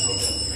Toda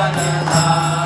Janata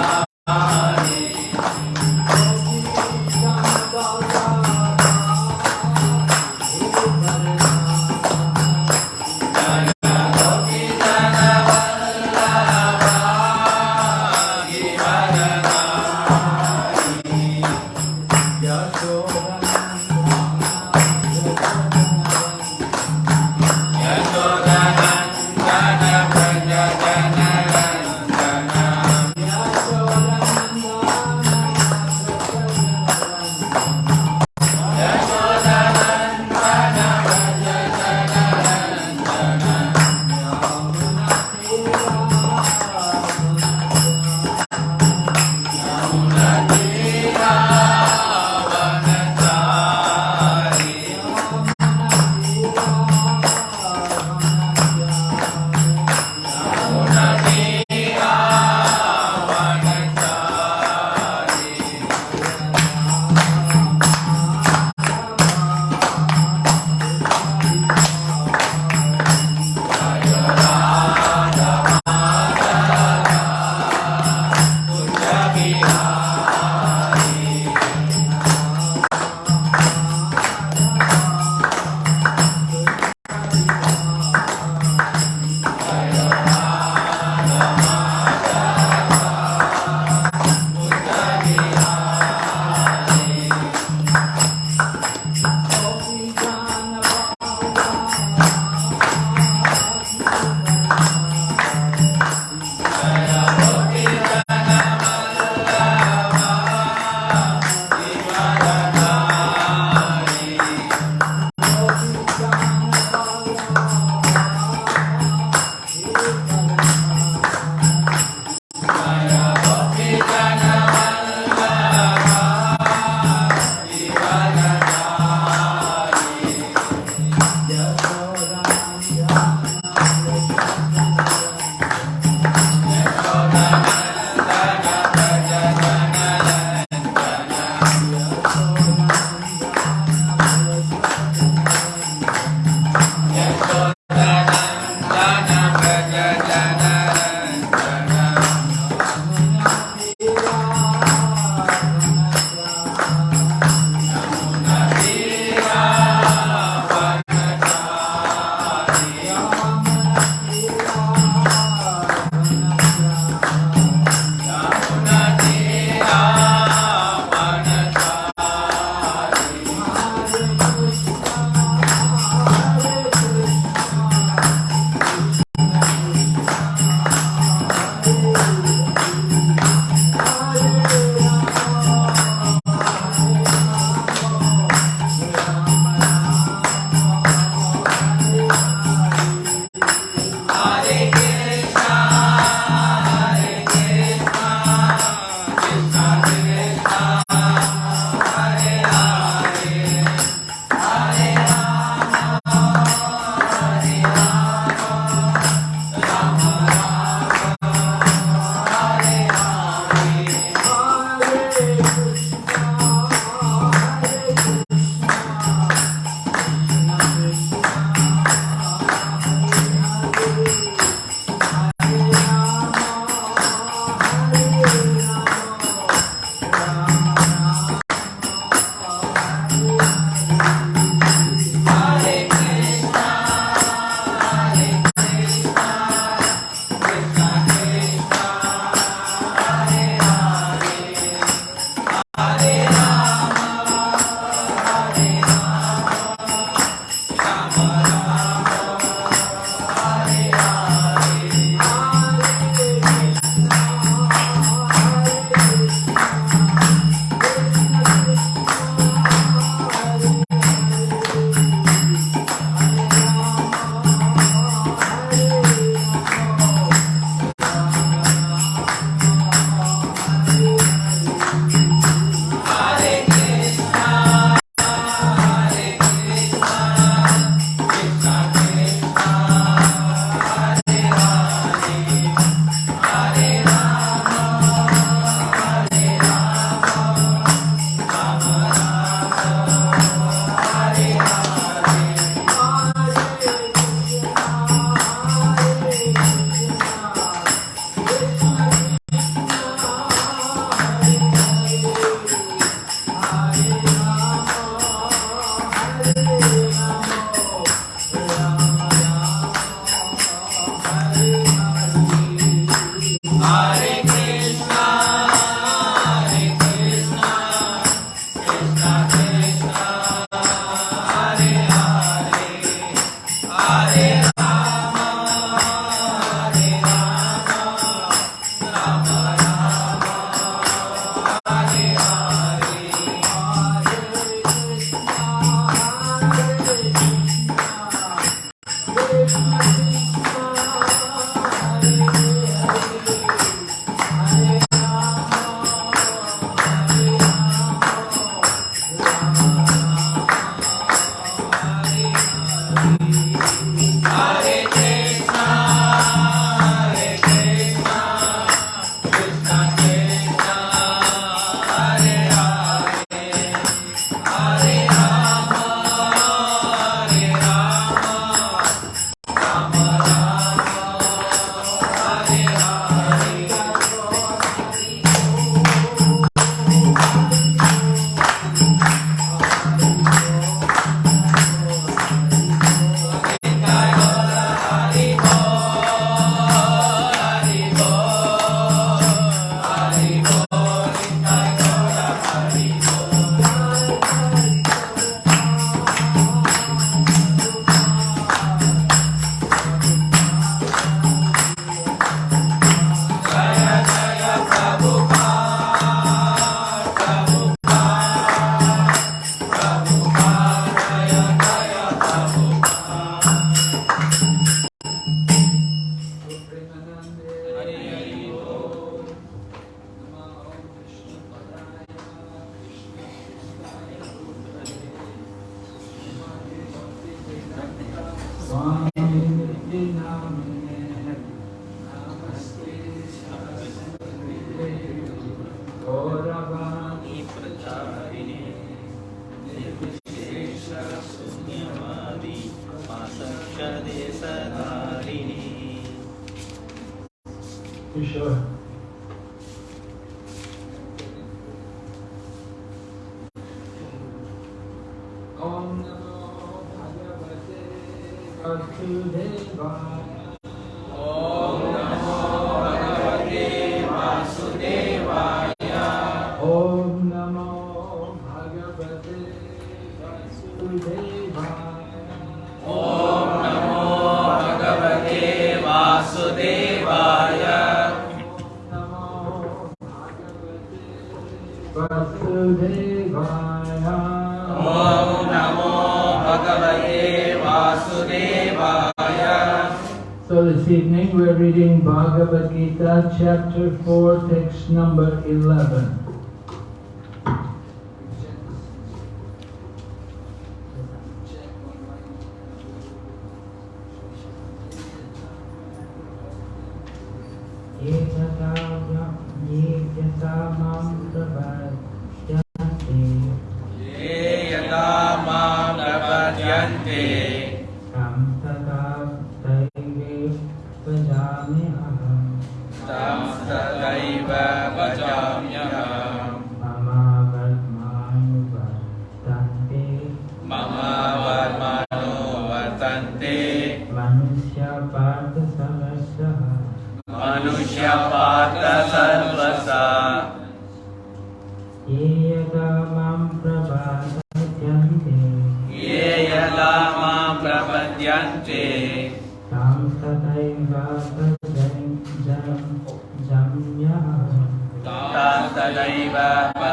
तं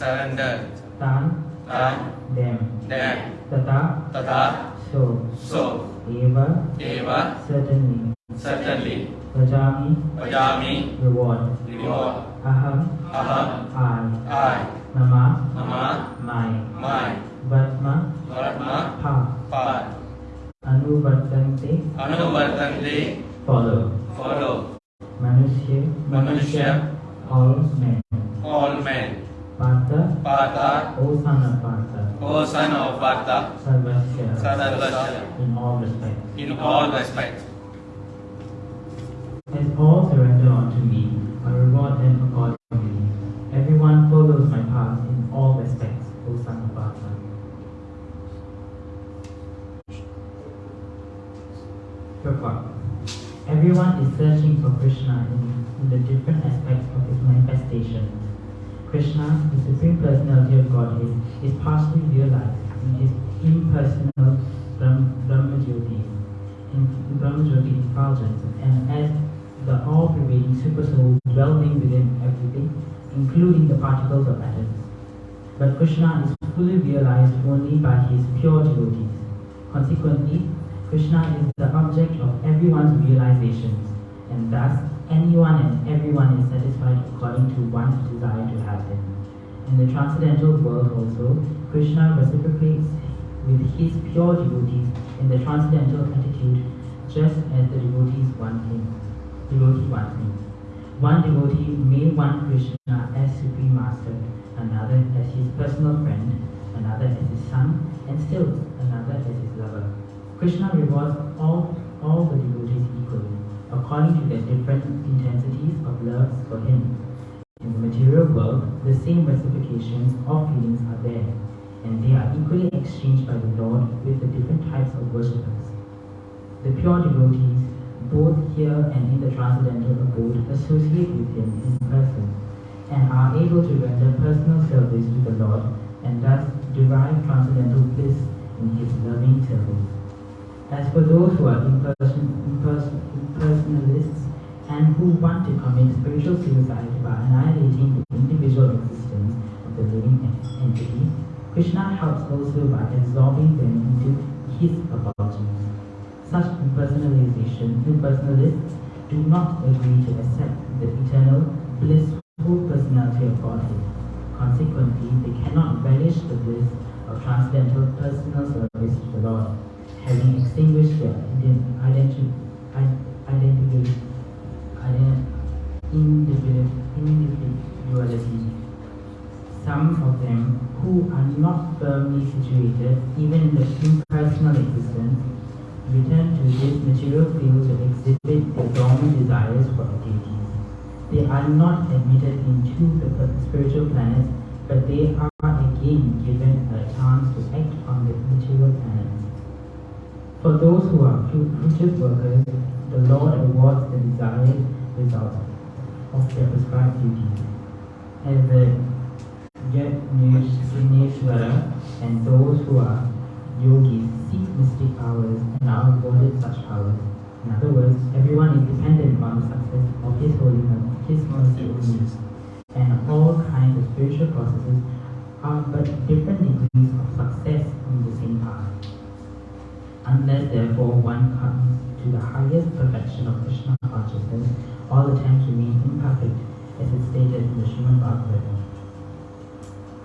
surrender tan तं them them tata तथा so so eva एव certainly certainly भजामि भजामि reward reward aham अहम् I I mama मम my my vatma वर्म pa पार् anuvartante अनुवर्तन्ते follow follow manusya मनुष्य all men all men Partha. Partha. O son of Pritha O son of Pritha. Sarvasya Sarvasya in all respects in all respects As all surrender unto me, I reward them accordingly. Everyone follows my path in all respects, O son of Pritha. Purport. Everyone is searching for Krishna in, in the different aspects of his manifestations. Krishna, the Supreme Personality of Godhead, is partially realized in his impersonal Brahm, Brahmajyoti, in Brahmajyoti effulgence, and as the all-pervading Supersoul dwelling within everything, including the particles of atoms. But Krishna is fully realized only by his pure devotees. Consequently, Krishna is the object of everyone's realizations, and thus anyone and everyone is satisfied according to one's desire to have him. In the transcendental world also, Krishna reciprocates with his pure devotees in the transcendental attitude just as the devotees want him. Devotee wants him. One devotee may want Krishna as Supreme Master, another as his personal friend, another as his son, and still another as his lover. Krishna rewards all, all the devotees according to their different intensities of love for him. In the material world, the same reciprocations of feelings are there, and they are equally exchanged by the Lord with the different types of worshippers. The pure devotees, both here and in the transcendental abode, associate with Him in person, and are able to render personal service to the Lord, and thus derive transcendental bliss in His loving service. As for those who are imperson, imperson, impersonalists and who want to commit spiritual suicide by annihilating the individual existence of the living entity, Krishna helps also by absorbing them into his effulgence. Such impersonalization, impersonalists do not agree to accept the eternal, blissful personality of Godhead. Consequently, they cannot relish the bliss of transcendental personal service to the Lord, having extinguished their ident- identi- i- identity, ident- individu- individuality. Some of them who are not firmly situated even in the impersonal existence return to this material field to exhibit their dormant desires for deities. They are not admitted into the spiritual planets, but they are again given a chance to act on the material planets. For those who are fruitive workers, the Lord awards the desired result of their prescribed duties. As the Yajneshwara and those who are yogis seek mystic powers and are awarded such powers. In other words, everyone is dependent on the success of His holiness, His mercy only. And all kinds of spiritual processes are but different degrees of success on the same path. Unless therefore one comes to the highest perfection of Krishna consciousness, all attempts remain imperfect, as is stated in the Srimad Bhagavatam.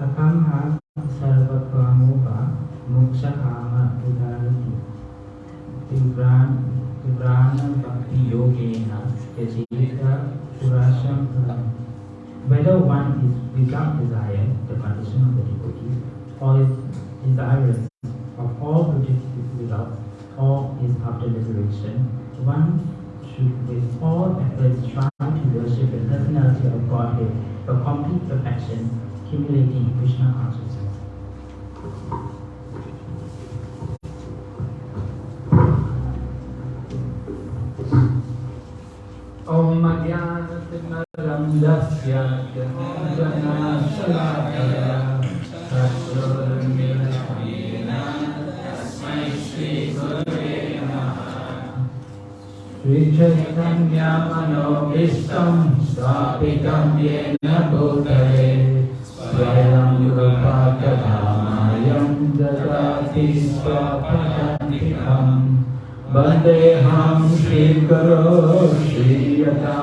Akamha sarvakvamupa mukshakama udarati Vivrana bhakti yogena yajita purasham. Whether one is without desire, the condition of the devotee, or is desirous after liberation, one should with all efforts try to worship the personality of Godhead for complete perfection, accumulating Krishna consciousness. संज्ञामनो स्थापितं येन भूतले। स्वयं रूपाकधामायं ददाति स्वपदान्तिकम्। वन्देऽहं श्रीकरो श्रीयतापदकमलम्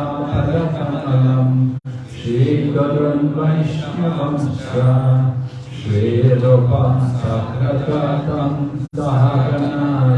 श्रीगरुन् वैष्णवं सा श्रीरूपं सहगतं सहगणाय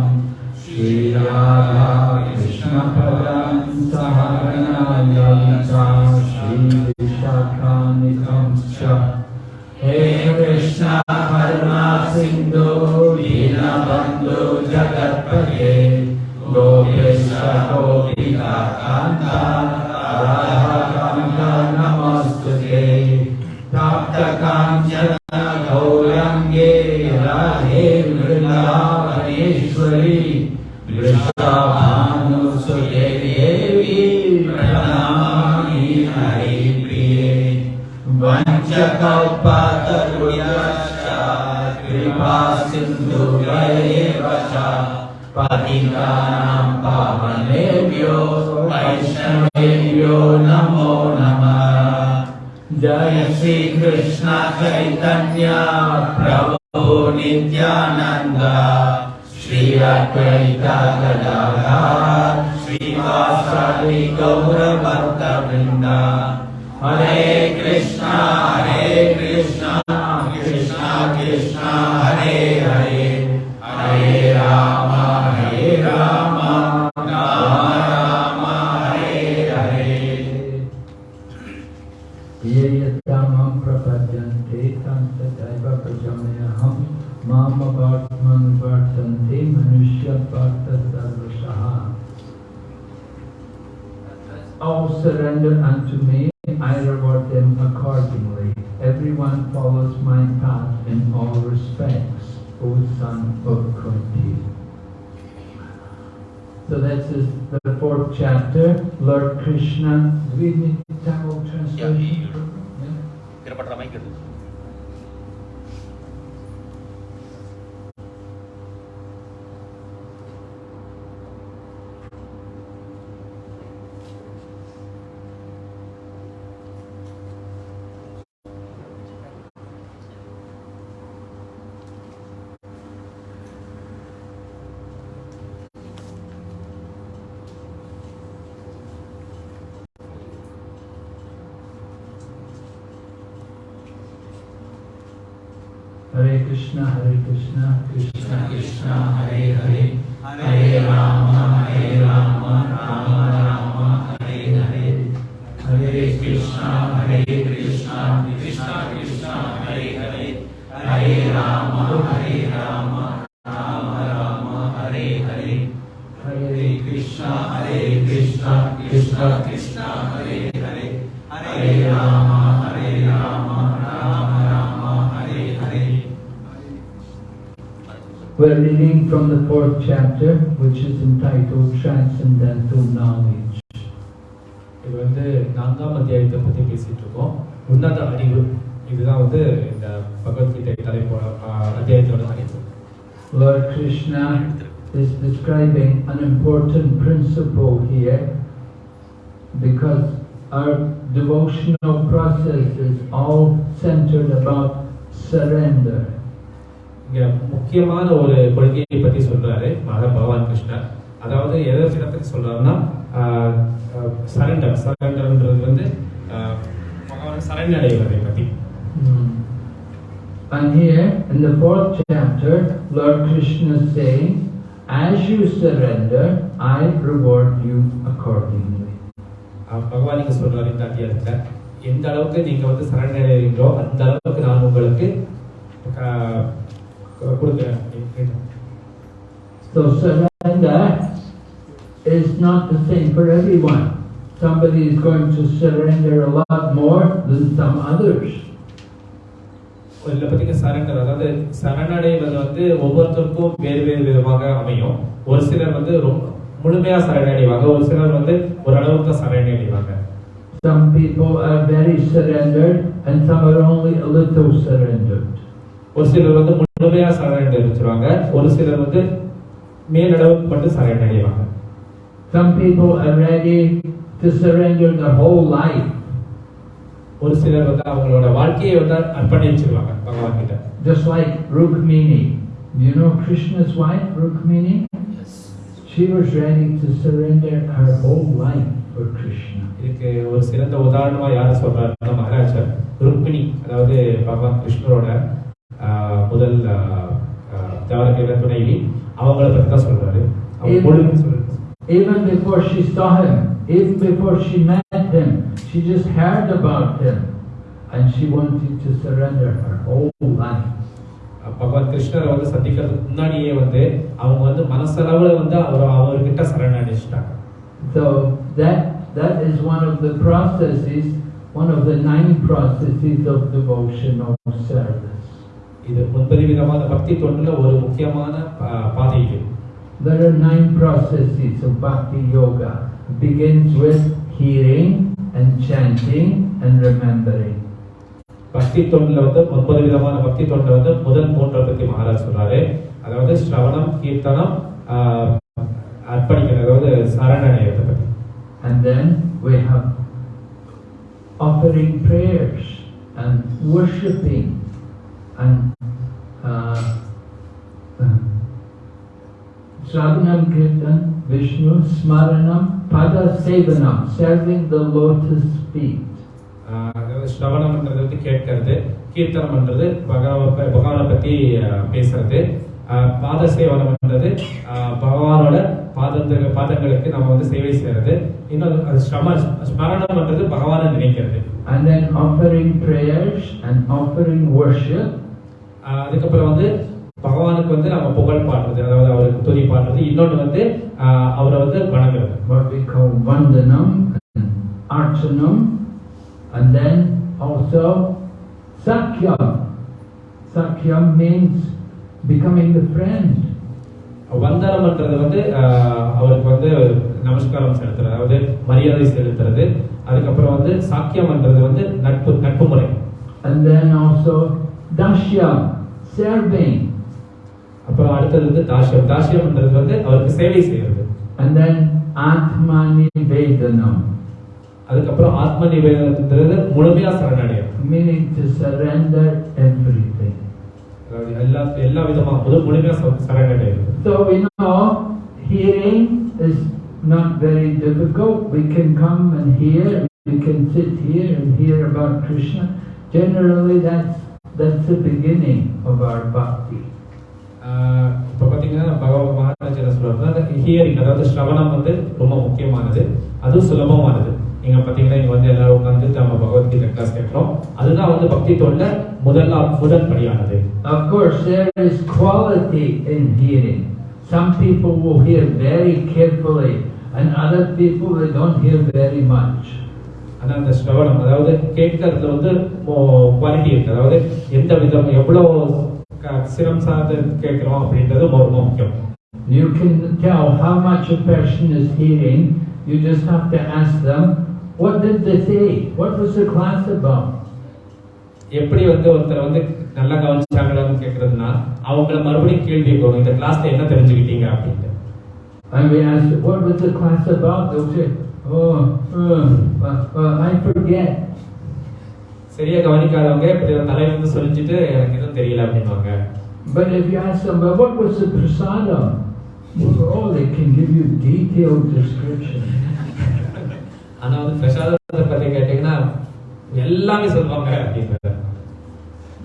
यश्च कृपा सिन्धु च पतितानां पावनेभ्यो वैष्णवेभ्यो नमो नमः। जय श्रीकृष्ण चैतन्या प्रभो नित्यानन्द। श्रीरा गदा श्री वाण्डा हरे कृष्णा हरे कृष्णा कृष्णा कृष्णा हरे हरे हरे राम हरे राम राम राम हरे हरे ये यत्तामं प्रपद्यन्ते तं Mama Bhartman Bhartante Manushya Bharta Sarvashaha. All surrender unto me, O son of Kunti. So that's is the fourth chapter, Lord Krishna. Do we need Tamil translation? Yeah. Krishna Hare Krishna Krishna Krishna Hare Hare from the fourth chapter, which is entitled Transcendental Knowledge. இது வந்து நான்காம் அத்தியாயத்தை பற்றி பேசிட்டு இருக்கோம் உன்னத அறிவு இதுதான் வந்து இந்த பகவத்கீதை தலைப்போட ஆஹ், அத்தியாயத்தோட தலைப்பு Lord Krishna is describing an important principle here because our devotional process is all centered about surrender. இங்க முக்கியமான ஒரு கொள்கையை பற்றி சொல்றாரு மகா பகவான் கிருஷ்ணர் அதாவது எதை பற்றி சொல்றாருன்னா சரண்டர் சரண்டர்ன்றது வந்து பகவான் சரணடைவதை பற்றி. And here in the fourth chapter, Lord Krishna is saying, As you surrender, I reward you accordingly. ஆஹ், பகவான் இங்க சொல்றாரு இந்த அத்தியாயத்துல எந்த அளவுக்கு நீங்க வந்து சரணடைகிறீங்களோ அந்த அளவுக்கு நான் உங்களுக்கு So surrender is not the same for everyone. Somebody is going to surrender a lot more than some others. இதில் பார்த்தீங்க சரண்டர் அதாவது சரணடைவது வந்து ஒவ்வொருத்தருக்கும் வேறு வேறு விதமாக அமையும் ஒரு சிலர் வந்து ரொம்ப முழுமையா சரணடைவாங்க ஒரு சிலர் வந்து ஓரளவுக்கு தான் சரணடைவாங்க Some people are very surrendered and some are only a little surrendered. ஒரு சிலர் வந்து முழுமையா சரணடைச்சிருவாங்க ஒரு சிலர் வந்து மேலளவுக்கு மட்டும் சரணடைவாங்க Some people are ready to surrender their whole life. ஒரு சிலர் வந்து அவங்களோட வாழ்க்கையை வந்து அர்ப்பணிச்சிருவாங்க பகவான் கிட்ட Just like Rukmini. You know Krishna's wife, Rukmini? She was ready to surrender her whole life for Krishna. இதுக்கு ஒரு சிறந்த உதாரணமா யாரை சொல்றாருன்னா மகாராஜர் ருக்மிணி அதாவது பகவான் கிருஷ்ணரோட முதல் தேவரக்கையில துணைவி அவங்கள பத்தி தான் சொல்றாரு அவங்க ஏன்? முழுமை சொல்றாரு Even before she saw him, even before she met him, she just heard about him and she wanted to surrender her whole life. பகவான் கிருஷ்ணரை வந்து சந்திக்கிறதுக்கு முன்னாடியே வந்து அவங்க வந்து மனசளவுல வந்து அவர் அவர்கிட்ட சரணடைச்சிட்டாங்க So that that is one of the processes, one of the nine processes of devotional service. இது ஒன்பது விதமான பக்தி தொண்டுல ஒரு முக்கியமான பாதை இது There are nine processes of bhakti yoga. It begins with hearing and chanting and remembering. பக்தி தொண்டுல வந்து ஒன்பது விதமான பக்தி தொண்டுல வந்து முதல் மூன்றை பத்தி மகாராஜ் சொல்றாரு அதாவது ஸ்ரவணம் கீர்த்தனம் அர்ப்பணிக்கிறது அதாவது சரணடையத்தை பத்தி And then we have offering prayers and worshipping and uh, Shravanam Kirtan, Vishnu, Smaranam, Pada Sevanam, serving the lotus feet. ஸ்ரவணம்ன்றது வந்து கேட்கறது கீர்த்தனம்ன்றது பகவ பகவானை பத்தி ஆஹ், பேசுறது. பாத சேவனம்ன்றது பகவானோட பாதத்து பாதங்களுக்கு நம்ம வந்து சேவை செய்யறது. இன்னொரு அது ஸ்ரம ஸ்மரணம்ன்றது பகவானை நினைக்கிறது. And then offering prayers and offering worship அதுக்கப்புறம் வந்து வந்து நம்ம புகழ் பாடுறது அதாவது அவருக்கு துதி பாடுறது இன்னொன்று வந்து அவரை வந்து வணங்குறது what we call Vandanam and Archanam, and then also Sakyam. Sakyam means becoming the friend. வந்தனம்ன்றது வந்து அவருக்கு வந்து நமஸ்காரம் செலுத்துறது அதாவது மரியாதை செலுத்துறது அதுக்கப்புறம் வந்து சாக்கியம்ன்றது வந்து நட்பு நட்பு முறை And then also Dashyam, serving. அப்புறம் அடுத்தது வந்து தாஷ்யம் தாஷ்யம்ன்றது வந்து அவருக்கு சேவை செய்யறது And then Atmanivedanam, அதுக்கப்புறம் ஆத்ம நிவேதனன்றது முழுமையா சரணடையும் meaning to surrender everything. அதாவது எல்லா எல்லா விதமா முதல் முழுமையா ச- சரணடைகிறது So we know hearing is not very difficult. We can come and hear. We can sit here and hear about Krishna. Generally, that's that's the beginning of our bhakti. இப்ப பாத்தீங்கன்னா பகவான் மகாராஜ் என்ன சொல்றாருன்னா ஹியரிங் அதாவது ஸ்ரவணம் வந்து ரொம்ப முக்கியமானது அதுவும் சுலபமானது நீங்க பாத்தீங்கன்னா இங்க வந்து எல்லாரும் உட்காந்து நம்ம பகவத்கீதை கிளாஸ் கேட்கிறோம் அதுதான் வந்து பக்தி தொழில முதல் முதல் படியானது Of course, there is quality in hearing. Some people will hear very carefully, and other people they don't hear very much. ஆனா அந்த ஸ்ரவணம் அதாவது கேட்கறதுல வந்து குவாலிட்டி இருக்கு அதாவது எந்த விதம் எவ்வளவு க- சிரம் சார்ந்து கேட்கிறோம் அப்படின்றது ரொம்ப முக்கியம் You can tell how much a person is hearing. You just have to ask them, what did they say? What was the class about? எப்படி வந்து ஒருத்தர் வந்து நல்லா கவனிச்சாங்களான்னு கேட்கறதுனா அவங்கள மறுபடியும் கேள்வி கேட்கணும் இந்த கிளாஸ்ல என்ன தெரிஞ்சுக்கிட்டீங்க அப்படின்ட்டு And we ask, what was the class about? They'll say, oh, uh, uh, uh. சரியா கவனிக்காதவங்க இப்படி ஒரு தலையில இருந்து சொல்லிச்சுட்டு எனக்கு எதுவும் தெரியல அப்படின்வாங்க But if you ask them, well, what was the prasadam? Oh, they can give you detailed description. ஆனா வந்து பிரசாதத்தை பத்தி கேட்டீங்கன்னா எல்லாமே சொல்லுவாங்க அப்படின்றது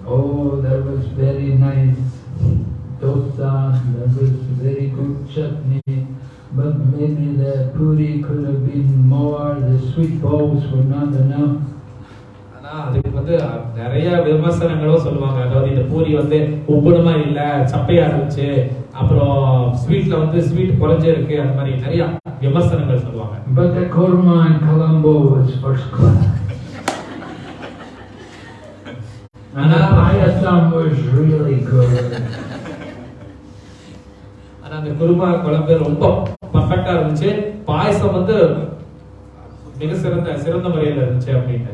Oh, there was very nice dosa, there was very good chutney, but maybe the puri could have been more, the sweet balls were not enough. அதுக்கு வந்து நிறைய விமர்சனங்களும் சொல்லுவாங்க அதாவது இந்த பூரி வந்து உப்புணுமா இல்ல சப்பையா இருந்துச்சு அப்புறம் ஸ்வீட்ல வந்து ஸ்வீட் குறைஞ்சே இருக்கு அந்த மாதிரி நிறைய விமர்சனங்கள் சொல்லுவாங்க But the korma in Colombo was first class. And the payasam was really good. ஆனா அந்த குருமா குழம்பு ரொம்ப பர்ஃபெக்டா இருந்துச்சு பாயசம் வந்து மிக சிறந்த சிறந்த முறையில இருந்துச்சு அப்படின்னு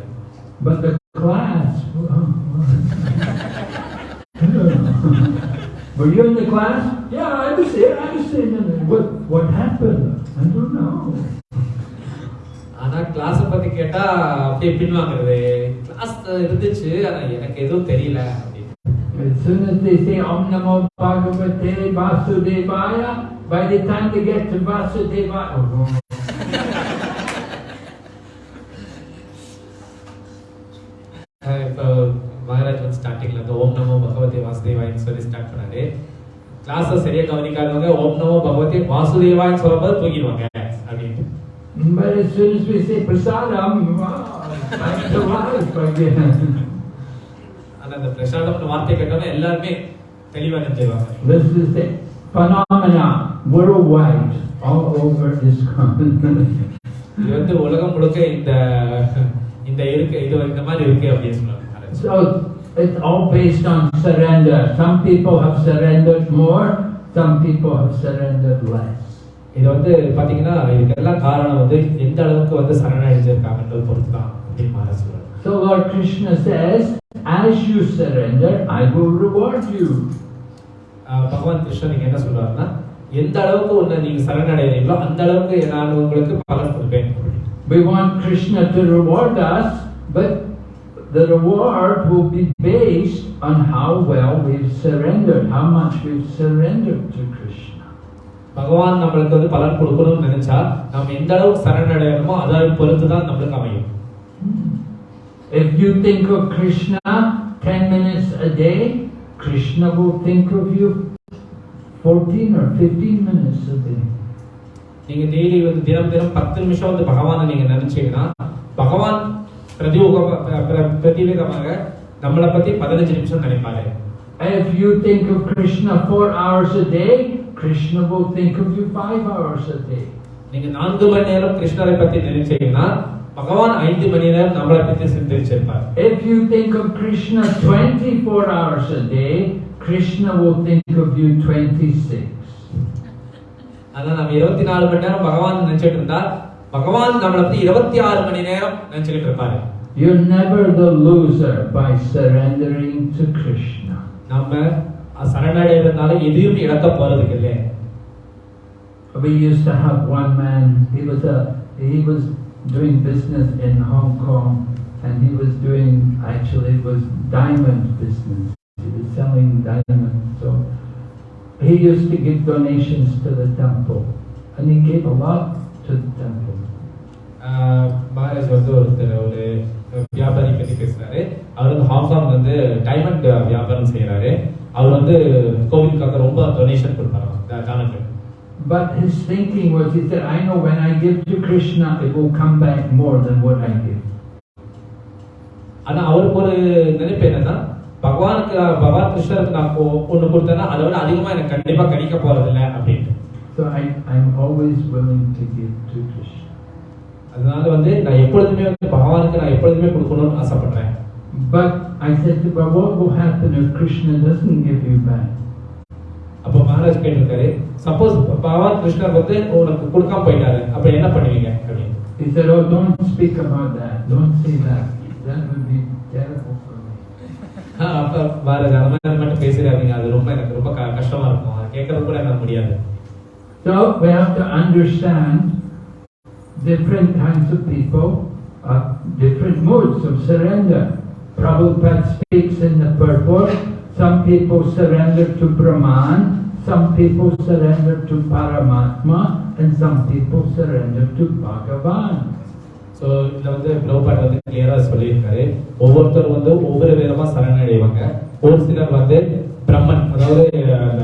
But the class. Were you in the class? Yeah, I was there. I was there. What, what happened? I don't know. ஆனா கிளாஸ் பத்தி கேட்டா அப்படியே பின்வாங்குறது கிளாஸ் இருந்துச்சு ஆனா எனக்கு எதுவும் தெரியல As soon as they say Om Namo Bhagavate Vasudevaya, by the time they get to Vasudevaya, oh, அஹ் இப்போ மகாராஜ் வந்து ஸ்டார்டிங்ல வந்து ஓம் நமோ பகவதி வாசுதேவாயின்னு சொல்லி ஸ்டார்ட் பண்ணாரு கிளாஸ சரியா கவனிக்காதவங்க ஓம் நமோ பகவதி வாசுதேவான்னு சொல்லும்போது தூங்கிடுவாங்க அப்படின்னு but as soon as we say Prasadam, wow, back to life again. ஆனா அந்த பிரசாதம்னு வார்த்தை கேட்டோம்னா எல்லாருமே தெளிவா நினைச்சிருவாங்க This is the phenomena worldwide, all over this continent. இது வந்து உலகம் முழுக்க இந்த இந்த இருக்கு இது இந்த மாதிரி இருக்கு அப்படின்னு சொன்னாங்க. So it's all based on surrender. Some people have surrendered more, some people have surrendered less. இது வந்து பாத்தீங்கன்னா இதுக்கெல்லாம் காரணம் வந்து எந்த அளவுக்கு வந்து சரணடைஞ்சிருக்காங்கன்றது பொறுத்து தான் அப்படின்னு So Lord Krishna says, as you surrender, I will reward you. பகவான் கிருஷ்ணன் என்ன சொல்றாருன்னா எந்த அளவுக்கு உன்னை நீங்க சரணடைகிறீங்களோ அந்த அளவுக்கு நான் உங்களுக்கு பலன் கொடுப்பேன் We want Krishna to reward us, but the reward will be based on how well we've surrendered, how much we've surrendered to Krishna. பகவான் நம்மளுக்கு வந்து பலன் கொடுக்கணும்னு நினைச்சா நம்ம எந்த அளவுக்கு சரணடையணுமோ அதை பொறுத்து தான் நம்மளுக்கு அமையும் If you think of Krishna 10 minutes a day, Krishna will think of you 14 or 15 minutes a day. நீங்க டெய்லி வந்து தினம் தினம் பத்து நிமிஷம் வந்து பகவானை நீங்க நினைச்சீங்கன்னா பகவான் பிரதியோக பிரதிவேகமாக நம்மளை பத்தி பதினஞ்சு நிமிஷம் நினைப்பாரு If you think of Krishna four hours a day, Krishna will think of you five hours a day. நீங்க நான்கு மணி நேரம் கிருஷ்ணரை பத்தி நினைச்சீங்கன்னா பகவான் ஐந்து மணி நேரம் நம்மளை பத்தி சிந்திச்சிருப்பார் If you think of Krishna 24 hours a day, Krishna will think of you 26. அதான் நம்ம இருபத்தி நாலு மணி நேரம் பகவான் நினைச்சிட்டு இருந்தா பகவான் நம்மளை பத்தி இருபத்தி ஆறு மணி நேரம் நினைச்சுக்கிட்டு இருப்பாரு You're never the loser by surrendering to Krishna. நம்ம சரணடைறதுனால எதையும் இழக்க போறதுக்கு இல்லை We used to have one man, he was a he was doing business in Hong Kong and he was doing actually it was diamond business. He was selling diamonds. So he used to give donations to the temple. And he gave a lot to the temple. ஆஹ் மகாராஜ் வந்து ஒருத்தர் ஒரு வியாபாரி பத்தி பேசுறாரு அவர் வந்து Hong Kong வந்து diamond வியாபாரம் செய்யறாரு அவர் வந்து கோவிலுக்காக ரொம்ப டொனேஷன் கொடுப்பாரு தானங்கள் But his thinking was, he said, I know when I give to Krishna, it will come back more than what I give. ஆனா அவருக்கு ஒரு நினைப்பு என்னன்னா பகவானுக்கு பகவான் கிருஷ்ணருக்கு நான் ஒ- ஒண்ணு கொடுத்தேன்னா அதை விட அதிகமா எனக்கு கண்டிப்பா கிடைக்க போறது இல்லை அப்படின்ட்டு So I, I'm always willing to give to Krishna. அதனால வந்து நான் எப்பொழுதுமே வந்து பகவானுக்கு நான் எப்பொழுதுமே கொடுக்கணும்னு ஆசைப்படுறேன் But I said to Baba, what will happen if Krishna doesn't give you back? அப்போ மகாராஜ் கேட்டிருக்காரு சப்போஸ் பகவான் கிருஷ்ணர் வந்து உனக்கு கொடுக்காம போயிட்டாரு அப்ப என்ன பண்ணுவீங்க அப்படின்னு He said, oh, don't speak about that. Don't say that. That would be terrible for me. ஆஹ் அப்ப மகாராஜ் அந்த மாதிரி மட்டும் பேசுறாதீங்க அது ரொம்ப எனக்கு ரொம்ப க- கஷ்டமா இருக்கும் அதை கேட்கறது கூட என்னால முடியாது So we have to understand different kinds of people, uh, different modes of surrender. Prabhupada speaks in the purport, some people surrender to Brahman, some people surrender to Paramatma, and some people surrender to Bhagavan. So இதில் வந்து ப்ரோபாட் வந்து கிளியரா சொல்லியிருக்காரு. ஒவ்வொருத்தர் வந்து ஒவ்வொரு விதமா சரணடைவாங்க. ஒரு சிலர் வந்து பிரம்மன் அதாவது அந்த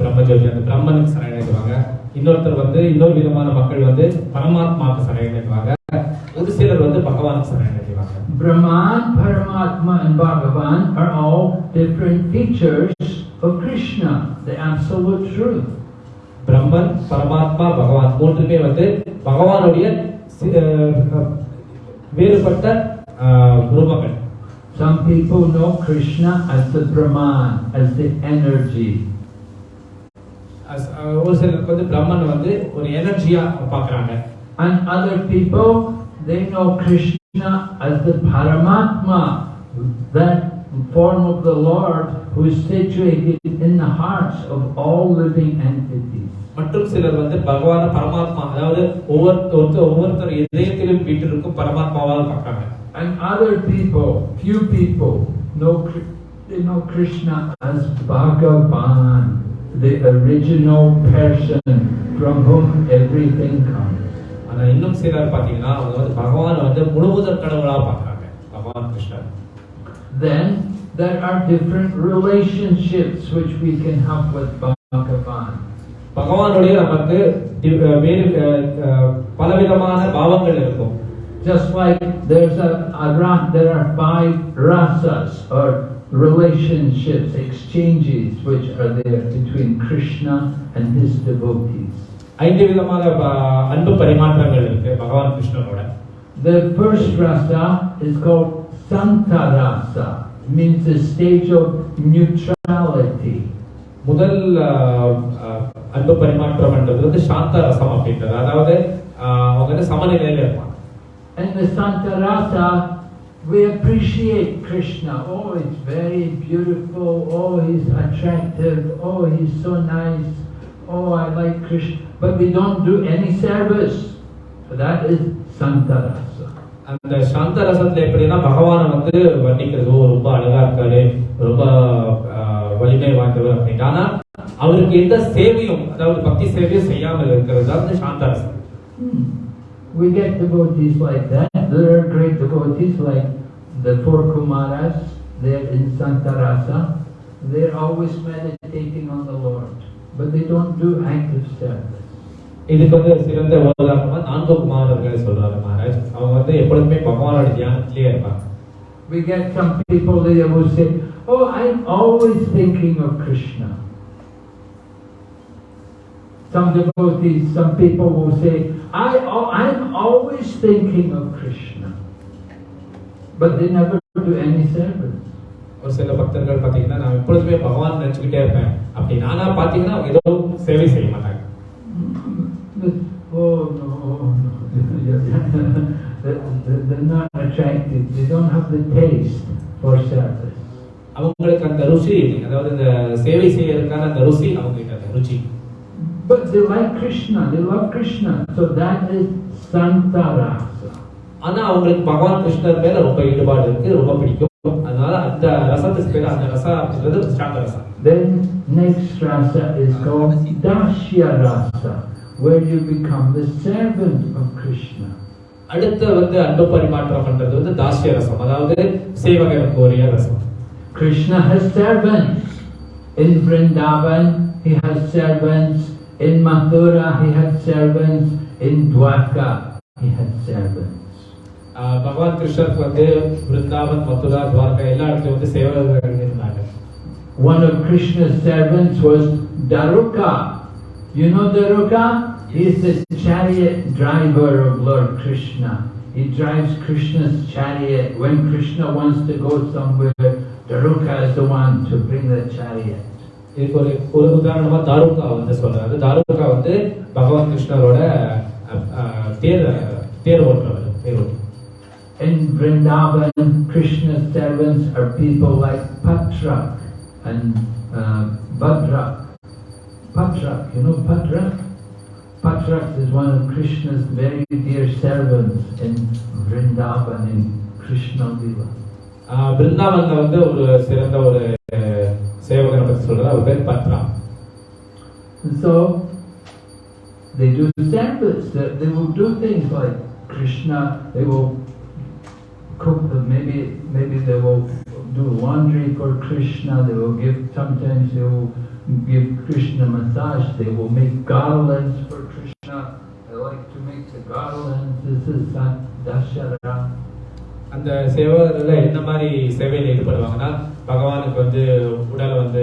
பிரம்மஜோதி அந்த பிரம்மனுக்கு சரணடைவாங்க. இன்னொருத்தர் வந்து இன்னொரு விதமான மக்கள் வந்து பரமாத்மாவுக்கு சரணடைவாங்க. சிலர் வந்து பகவானுக்கு சரணடைவாங்க Brahman, Paramatma, and Bhagavan are all different features of Krishna, the absolute truth. பிரம்மன் பரமாத்மா பகவான் மூன்றுமே வந்து பகவானுடைய சி- அஹ், வேறுபட்ட அஹ், ரூபங்கள் Some people know Krishna as the Brahman, as the energy. As- ah, ஒரு சிலருக்கு வந்து பிரம்மன் வந்து ஒரு எனர்ஜியா பாக்குறாங்க And other people, they know Krishna as the Paramatma, that form of the Lord who is situated in the hearts of all living entities. மற்றும் சிலர் வந்து பகவான பரமாத்மா அதாவது ஒவ்வொரு ஒருத்தர் ஒவ்வொருத்தர் இதயத்திலும் வீட்டிற்கும் பரமாத்மாவாக பார்க்கறாங்க And other people, few people, know, Kri- they know Krishna as Bhagavan, the original person from whom everything comes. ஆனா இன்னும் சிலர் பாத்தீங்கன்னா அவங்க வந்து பகவான் வந்து முழுவதற் கடவுளா பார்க்கறாங்க பகவான் கிருஷ்ணர் Then there are different relationships which we can have with Bhagavan. பகவானுடைய நமக்கு தி- வேறு அஹ், அஹ், பலவிதமான பாவங்கள் இருக்கும் Just like there's a, a ra- there are five rasas or relationships, exchanges which are there between Krishna and his devotees. ஐந்து விதமான ப- அன்பு பரிமாற்றங்கள் இருக்கு பகவான் கிருஷ்ணனோட The first rasa is called Santa rasa, means the stage of neutrality. முதல் அஹ், அஹ், அன்பு பரிமாற்றம்ன்றது வந்து சாந்த ரசம் அப்படின்றது அதாவது அஹ், அவங்க வந்து சமநிலையில இருப்பாங்க And the Santa rasa, we appreciate Krishna. Oh, it's very beautiful. Oh, he's attractive. Oh, he's so nice. Oh, I like Krishna. But we don't do any service. So that is Santa rasa. அந்த சாந்த ரசத்துல எப்படின்னா பகவானை வந்து வர்ணிக்கிறது "ஓ, ரொம்ப அழகா இருக்காரு ரொம்ப அஹ், வலிமை வாய்ந்தவர் அப்படின்ட்டு ஆனா அவருக்கு எந்த சேவையும் அதாவது பக்தி சேவையும் செய்யாமல் இருக்கிறது தான் வந்து சாந்த ரசம் Hmm. We get devotees like that. There are great devotees like the four Kumaras. They're in Santarasa. They're always meditating on the Lord, but they don't do active service. இதுக்கு வந்து சிறந்த உதாரணமா நான்கு குமாரர்களை சொல்றாரு மகாராஜ் அவங்க வந்து எப்பொழுதுமே பகவானோட தியானத்திலேயே இருப்பாங்க We get some people they will say, Oh, I'm always thinking of Krishna. Some devotees, some people will say, I, al- I'm always thinking of Krishna. But they never do any service. ஒரு சில பக்தர்கள் பார்த்தீங்கன்னா நான் எப்பொழுதுமே பகவான் நினைச்சுக்கிட்டே இருப்பேன் அப்படி நானா பார்த்தீங்கன்னா அவங்க ஏதோ சேவை செய்ய மாட்டாங்க oh no, no. They're- they're they're not attracted. They don't have the taste for service. அவங்களுக்கு அந்த ருசி அதாவது இந்த சேவை செய்யறதுக்கான அந்த ருசி அவங்க கிட்ட அந்த ருச்சி But they like Krishna, they love Krishna. So that is Santarasa. ஆனா அவங்களுக்கு பகவான் கிருஷ்ணர் மேல ரொம்ப ஈடுபாடு இருக்கு ரொம்ப பிடிக்கும் அதனால அந்த ரசத்துக்கு பேர் அந்த ரசம் அப்படின்றது சாந்த ரசம் Then next rasa is called Dashya rasa, where you become the servant of Krishna. அடுத்த வந்து அன்பு பரிமாற்றம் பண்றது வந்து தாசிய ரசம் அதாவது சேவகர் கோரிய ரசம் Krishna has servants. In Vrindavan, he has servants. In Mathura, he had servants. In Dwarka, he had servants. ஆஹ் பகவான் கிருஷ்ணருக்கு வந்து பிருந்தாவன் மதுரா துவாரகா எல்லா இடத்துலயும் வந்து சேவகர்கள் இருந்தாங்க One of Krishna's servants was Daruka. You know Daruka? He is the chariot driver of Lord Krishna. He drives Krishna's chariot. When Krishna wants to go somewhere, Daruka is the one to bring the chariot. இதுக்கு ஒரு ஒரு உதாரணமா தாருகா வந்து சொல்றாரு தாருகா வந்து பகவான் கிருஷ்ணரோட அஹ், அஹ், தேர் தேர் ஓட்டுறவர் தேர் ஓட்டுறவர் In Vrindavan, Krishna's servants are people like Patrak and uh, Badrak. Patrak, you know Patrak? Patrak is one of Krishna's very dear servants in Vrindavan in Krishna Lila. ஆஹ், பிருந்தாவன்ல வந்து ஒரு சிறந்த ஒரு அஹ், சேவகனை பத்தி சொல்றாரு அவர் பேர் Patra And so they do service. They, they will do things like Krishna. They will cook maybe maybe they will do laundry for Krishna. They will give sometimes they will give Krishna massage. They will make garlands for Krishna. They like to make the garlands. This is that Dashara. அந்த சேவகர்கள் என்ன மாதிரி சேவையில் ஈடுபடுவாங்கன்னா பகவானுக்கு வந்து உடலை வந்து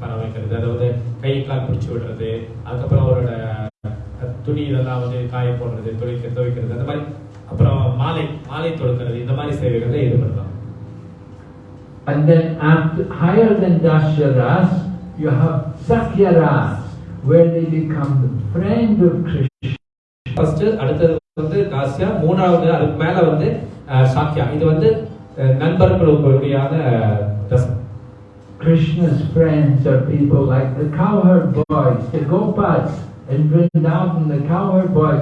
பர வைக்கிறது அதாவது கை பிடிச்சி விடுறது அதுக்கப்புறம் அவரோட துணி இதெல்லாம் வந்து காய போடுறது துவைக்க துவைக்கிறது அந்த மாதிரி அப்புறம் மாலை மாலை தொடுக்கிறது இந்த மாதிரி சேவைகளில் ஈடுபடுவாங்க And then after, higher than Dasharas, you have Sakyaras, where they become the friend of Krishna. First அடுத்தது வந்து தாசியா மூணாவது அதுக்கு மேல வந்து அஹ், சாக்கியா இது வந்து அஹ், நண்பர்களுக்குடையான ரசம் Krishna's friends are people like the cowherd boys, the gopas. In Vrindavan, the cowherd boys,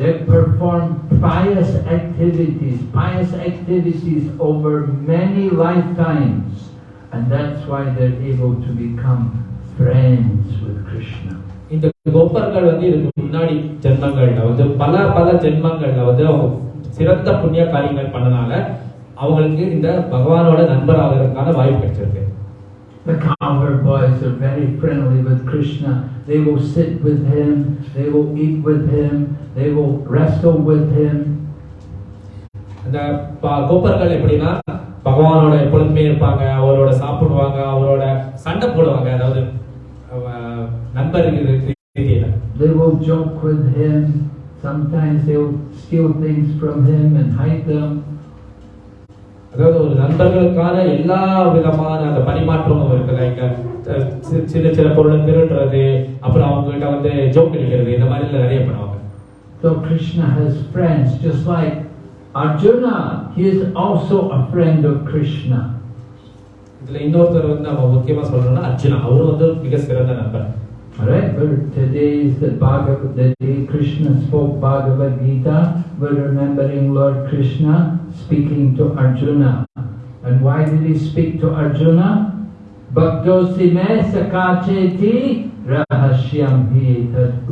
They perform pious activities, pious activities over many lifetimes. And that's why they're able to become friends with Krishna. இந்த கோபர்கள் வந்து இதுக்கு முன்னாடி ஜென்மங்கள்ல வந்து பல பல ஜென்மங்கள்ல வந்து அவங்க சிறந்த புண்ணிய காரியங்கள் பண்ணனால அவங்களுக்கு இந்த பகவானோட நண்பராகிறதுக்கான வாய்ப்பு கிடைச்சிருக்கு The cowherd boys are very friendly with Krishna. They will sit with him, they will eat with him, they will wrestle with him. அந்த கோப்பர்கள் எப்படின்னா பகவானோட எப்பொழுதுமே இருப்பாங்க அவரோட சாப்பிடுவாங்க அவரோட சண்டை போடுவாங்க அதாவது அஹ், நண்பர் ரீதியில They will joke with him. Sometimes they will steal things from him and hide them. அதாவது ஒரு நண்பர்களுக்கான எல்லா விதமான அந்த பரிமாற்றமும் இருக்குல்ல இங்க சின்ன சின்ன பொருளை திருடுறது அப்புறம் அவங்க கிட்ட வந்து ஜோக் அடிக்கிறது இந்த மாதிரி நிறைய பண்ணுவாங்க So Krishna has friends, just like Arjuna. He is also a friend of Krishna. இதுல இன்னொருத்தர் வந்து நம்ம முக்கியமா சொல்லணும்னா அர்ஜுனா அவரும் வந்து மிக சிறந்த நண்பர் Alright, today is the Bhagavad, the day Krishna spoke Bhagavad Gita. We're remembering Lord Krishna speaking to Arjuna. And why did he speak to Arjuna? Bhaktosime sakacheti rahasyam hi tad.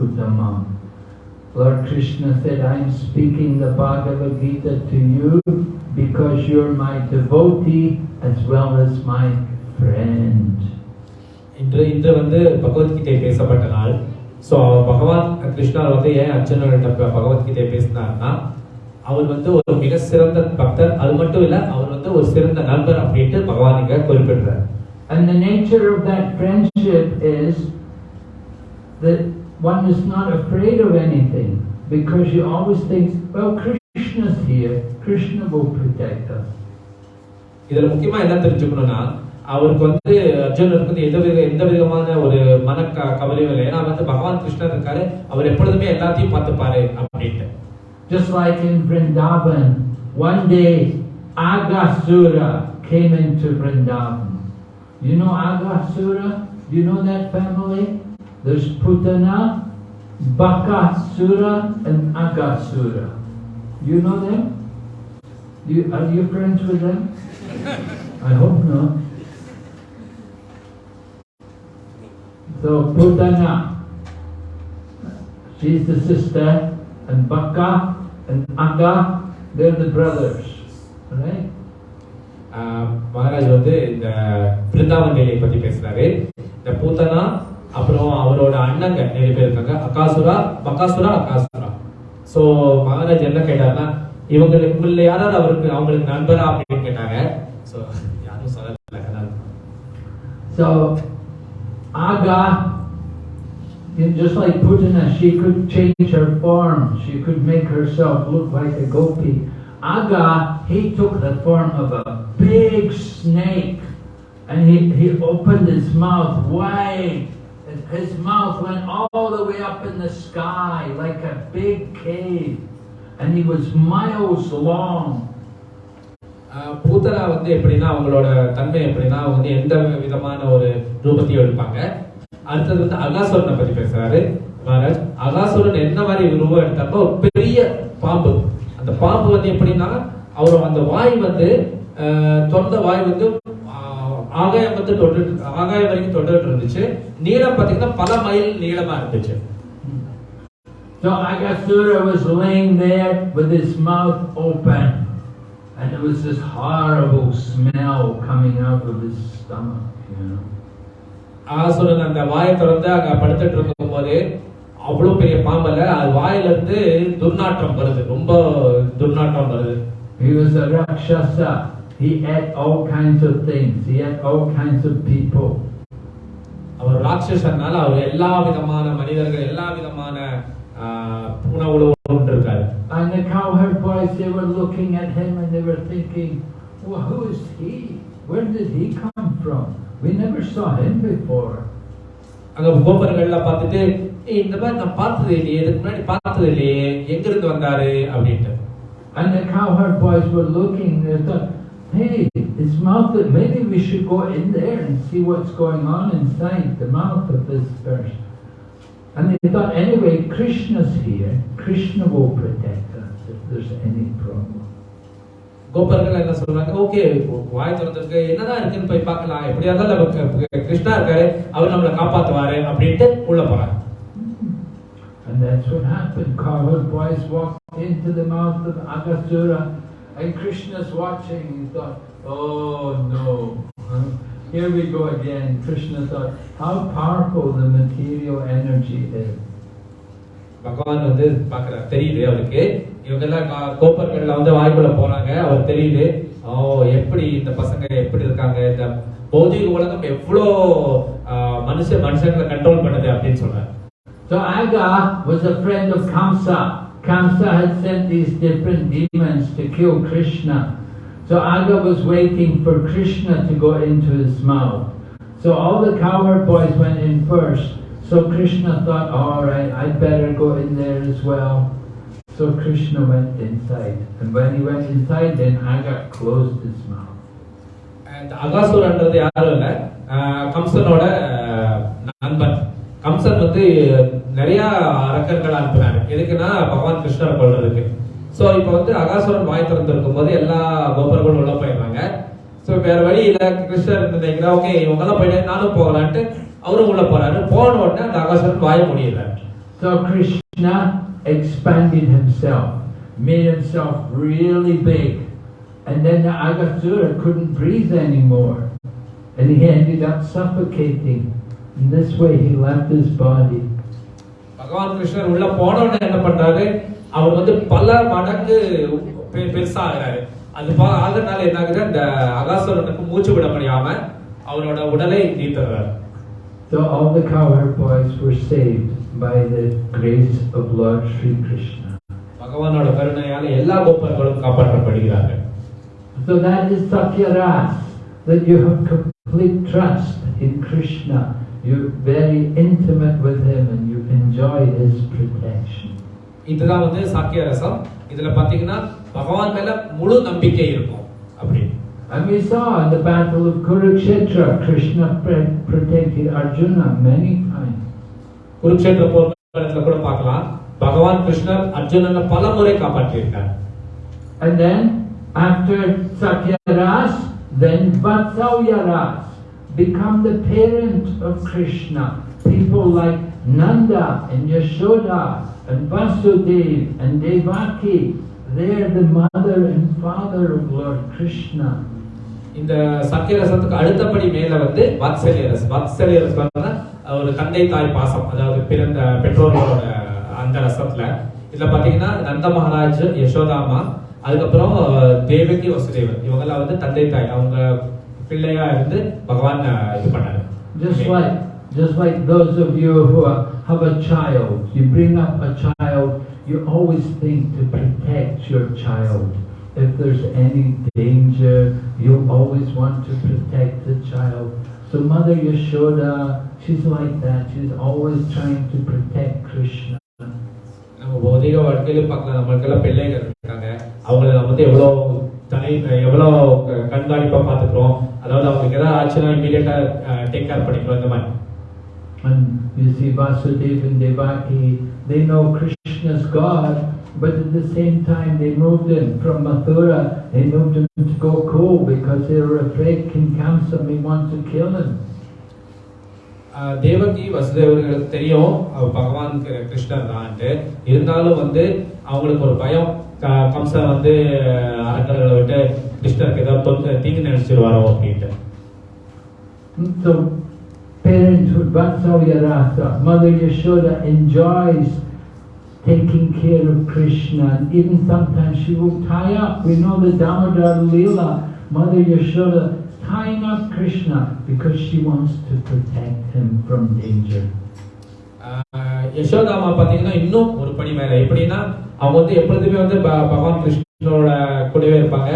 Lord Krishna said, I am speaking the Bhagavad Gita to you because you're my devotee as well as my friend. இன்று இன்று வந்து பகவத்கீதை பேசப்பட்ட நாள். So பகவான் கிருஷ்ணர் வந்து ஏன் அர்ஜுனர்கிட்ட ப- பகவத்கீதை பேசினார்னா அவர் வந்து ஒரு மிக சிறந்த பக்தர். அது மட்டும் இல்ல அவர் வந்து ஒரு சிறந்த நண்பர் அப்படின்ட்டு பகவான் இங்க குறிப்பிடுறார். And the nature of that friendship is that one is not afraid of anything because you always think, well, Krishna's here, Krishna will protect us. இதுல முக்கியமா என்ன தெரிஞ்சுக்கணும்னா அவருக்கு வந்து அர்ஜுனருக்கு வந்து எந்த வித எந்த விதமான ஒரு மன க- கவலையும் இல்லை ஏன்னா வந்து பகவான் கிருஷ்ணர் இருக்காரு அவர் எப்பொழுதுமே எல்லாத்தையும் பார்த்துப்பாரு அப்படின்ட்டு Just like in Vrindavan, one day Agasura came into Vrindavan. You know Agasura? Do you know that family? There's Putana, Bakasura, and Agasura. You know them? You, are you friends with them? I hope not. So Putana, she's the sister, and Baka and Aga, they're the brothers. Right? Maharaj வந்து இந்த பிருந்தாவன் நிலையை பத்தி பேசுறாரு இந்த பூத்தனா அப்புறம் அவரோட அண்ணங்க நிறைய பேர் இருக்காங்க அகாசுரா பகாசுரா அகாசுரா சோ மகாராஜ் என்ன கேட்டாருன்னா இவங்களுக்கு இவங்கள யாராவது அவருக்கு அவங்களுக்கு நண்பரா அப்படின்னு கேட்டாங்க சோ யாரும் சொல்லல So Aga, just like Putana, she could change her form. She could make herself look like a gopi. Aga, he took the form of a big snake, and he, he opened his mouth wide. His mouth went all the way up in the sky like a big cave, and he was miles long. பூத்தரா வந்து எப்படின்னா அவங்களோட தன்மை எப்படின்னா அவங்க வந்து எந்த விதமான ஒரு ரூபத்தையும் எடுப்பாங்க. அடுத்தது வந்து அகாசுரனை பத்தி பேசுறாரு மகாராஜ். அகாசுரன் என்ன மாதிரி ரூபம் எடுத்தப்போ ஒரு பெரிய பாம்பு. அந்த பாம்பு வந்து எப்படின்னா அவர் அந்த வாய் வந்து ஆஹ் வாய் வந்து ஆகாயம் வந்து தொட்டு ஆகாயம் வரைக்கும் தொட்டுட்டு இருந்துச்சு. நீளம் பாத்தீங்கன்னா பல மைல் நீளமா இருந்துச்சு. So Agasura was laying there with his mouth open, and there was this horrible smell coming out of his stomach, you know. Aghasuran அந்த வாயை திறந்து அங்க படுத்துட்டு இருக்கும் போது அவ்வளவு பெரிய பாம்பல்ல அது வாயில இருந்து துர்நாற்றம் வருது ரொம்ப துர்நாற்றம் வருது He was a Rakshasa. He ate all kinds of things. He ate all kinds of people. அவர் ராட்சசனால அவர் எல்லா விதமான மனிதர்கள் எல்லா விதமான உணவுல இருக்காரு And the cowherd boys, they were looking at him and they were thinking, well, who is he? Where did he come from? We never saw him before. அங்க கோபர்கள்லாம் பார்த்துட்டு "ஏய், இந்த மாதிரி நான் பார்த்தது இல்லையே இதுக்கு முன்னாடி பார்த்தது இல்லையே எங்க இருந்து வந்தாரு அப்படின்ட்டு And the cowherd boys were looking, they thought, hey, his mouth, maybe we should go in there and see what's going on inside the mouth of this person. And they thought, anyway, Krishna's here. Krishna will protect us if there's any problem. கோபர்கள் என்ன சொல்றாங்க okay வாய் திறந்திருக்கு என்னதான் இருக்குன்னு போய் பார்க்கலாம் எப்படியா இருந்தாலும் நமக்கு கிருஷ்ணா இருக்காரு அவர் நம்மளை காப்பாத்துவாரு அப்படின்ட்டு உள்ள போறாங்க And that's what happened. Cowherd boys walked into the mouth of Agasura, and Krishna's watching. He thought, oh no, huh? here we go again. Krishna thought, how powerful the material energy is. பகவான் வந்து பாக்குறாரு தெரியுது அவருக்கு இவங்க எல்லாம் கோப்பர்கள்ல வந்து வாய்க்குள்ள போறாங்க அவர் தெரியுது ஓ எப்படி இந்த பசங்க எப்படி இருக்காங்க இந்த பௌதிக உலகம் எவ்வளோ மனுஷ மனுஷங்களை கண்ட்ரோல் பண்ணுது அப்படின்னு சொல்றாரு So Aga was a friend of Kamsa. Kamsa had sent these different demons to kill Krishna. So Aga was waiting for Krishna to go into his mouth. So all the cowherd boys went in first. So Krishna thought, all right, I'd better go in there as well. So Krishna went inside. And when he went inside, then Aga closed his mouth. இந்த அகாசுரன்றது யாரும் இல்ல ஆஹ், கம்சனோட ஆஹ், நண்பன் கம்சன் வந்து நிறைய அரக்கர்கள் அனுப்புனாரு எதுக்குன்னா பகவான் கிருஷ்ணரை கொல்றதுக்கு சோ இப்போ வந்து அகாசுரன் வாய் திறந்திருக்கும் போது எல்லா கோபர்களும் உள்ள போயிடுறாங்க ஸோ வேற வழி இல்ல. கிருஷ்ணர் நினைக்கிறா ஓகே இவங்க எல்லாம் போயிட்டு நானும் போகலான்ட்டு அவரும் உள்ள போறாரு. போன உடனே அந்த அகாசுரன் வாய முடியல So Krishna expanded himself, made himself really big, and then the Agasura couldn't breathe anymore, and he ended up suffocating. In this way, he left his body. பகவான் கிருஷ்ணர் உள்ள போன உடனே என்ன பண்றாரு? அவர் வந்து பல மடங்கு பெருசா ஆகுறாரு அது ஆகுறதுனால என்ன ஆகுது அந்த அகாசுரனுக்கு மூச்சு விட முடியாம அவரோட உடலை நீத்துறாரு So all the cowherd boys were saved by the grace of Lord Sri Krishna. பகவானோட கருணையால எல்லா கோப்பர்களும் காப்பாற்றப்படுகிறார்கள் So that is Satyaras, that you have complete trust in Krishna. You're very intimate with him and you enjoy his protection. இதுதான் வந்து சாக்கிய ரசம் இதுல பாத்தீங்கன்னா பகவான் மேல முழு நம்பிக்கை இருக்கும் அப்படி And we saw in the battle of Kurukshetra, Krishna pre- protected Arjuna many times. Kurukshetra போர்க்களத்துல கூட பார்க்கலாம் பகவான் கிருஷ்ணர் அர்ஜுனனை பல முறை காப்பாற்றியிருக்கார் And then, after Satyaras, then Vatsauyaras become the parent of Krishna. People like Nanda and Yashoda and Vasudev and Devaki, they're the mother and father of Lord Krishna. இந்த சக்கிய ரசத்துக்கு அடுத்தபடி மேல வந்து வாத்சல்ய ரஸ் வாத்சல்ய ரசம்னா ஒரு தந்தை தாய் பாசம் அதாவது பிறந்த பெற்றோர்களோட அந்த ரசத்துல. இதுல பாத்தீங்கன்னா நந்த மகாராஜ் யசோதாமா அதுக்கப்புறம் தேவகி வசுதேவன். இவங்கெல்லாம் வந்து தந்தை தாய். அவங்க பிள்ளையா இருந்து பகவான் இது பண்ணாரு. just like those of you who are, have a child, you bring up a child, you always think to protect your child. If there's any danger, you always want to protect the child. So Mother Yashoda, she's like that. She's always trying to protect Krishna. நம்ம பௌதிக வாழ்க்கையில பார்க்கலாம் நம்மளுக்கெல்லாம் பிள்ளைகள் இருக்காங்க அவங்கள நம்ம வந்து எவ்வளவு தனி எவ்வளவு க- கண்காணிப்பா பாத்துக்கிறோம் அதாவது அவங்களுக்கு ஏதாவது ஆச்சுன்னா இமீடியட்டா டேக் கேர் பண்ணிக்கிறோம் இந்த மாதிரி And you see Vasudeva and Devaki, they know Krishna's God, but at the same time they moved him from Mathura, they moved him to Gokul because they were afraid King Kamsa may want to kill him. ஆஹ் தேவகி வசுதேவர்களுக்கு தெரியும் அவர் பகவான் கி- கிருஷ்ணர் தான்ட்டு இருந்தாலும் வந்து அவங்களுக்கு ஒரு பயம் க- கம்சன் வந்து அரக்கர்களை விட்டு கிருஷ்ணருக்கு ஏதாவது தொந்து தீங்கு நினைச்சிருவாரோ அப்படின்ட்டு So parenthood, Vatsalya Rasa, Mother Yashoda enjoys taking care of Krishna and even sometimes she will tie up. We know the Damodar Leela, Mother Yashoda tying up Krishna because she wants to protect him from danger. Yashoda அம்மா பார்த்தீங்கன்னா இன்னும் ஒரு படி மேலே எப்படின்னா அவங்க வந்து எப்பொழுதுமே வந்து பகவான் கிருஷ்ணனோட கூடவே இருப்பாங்க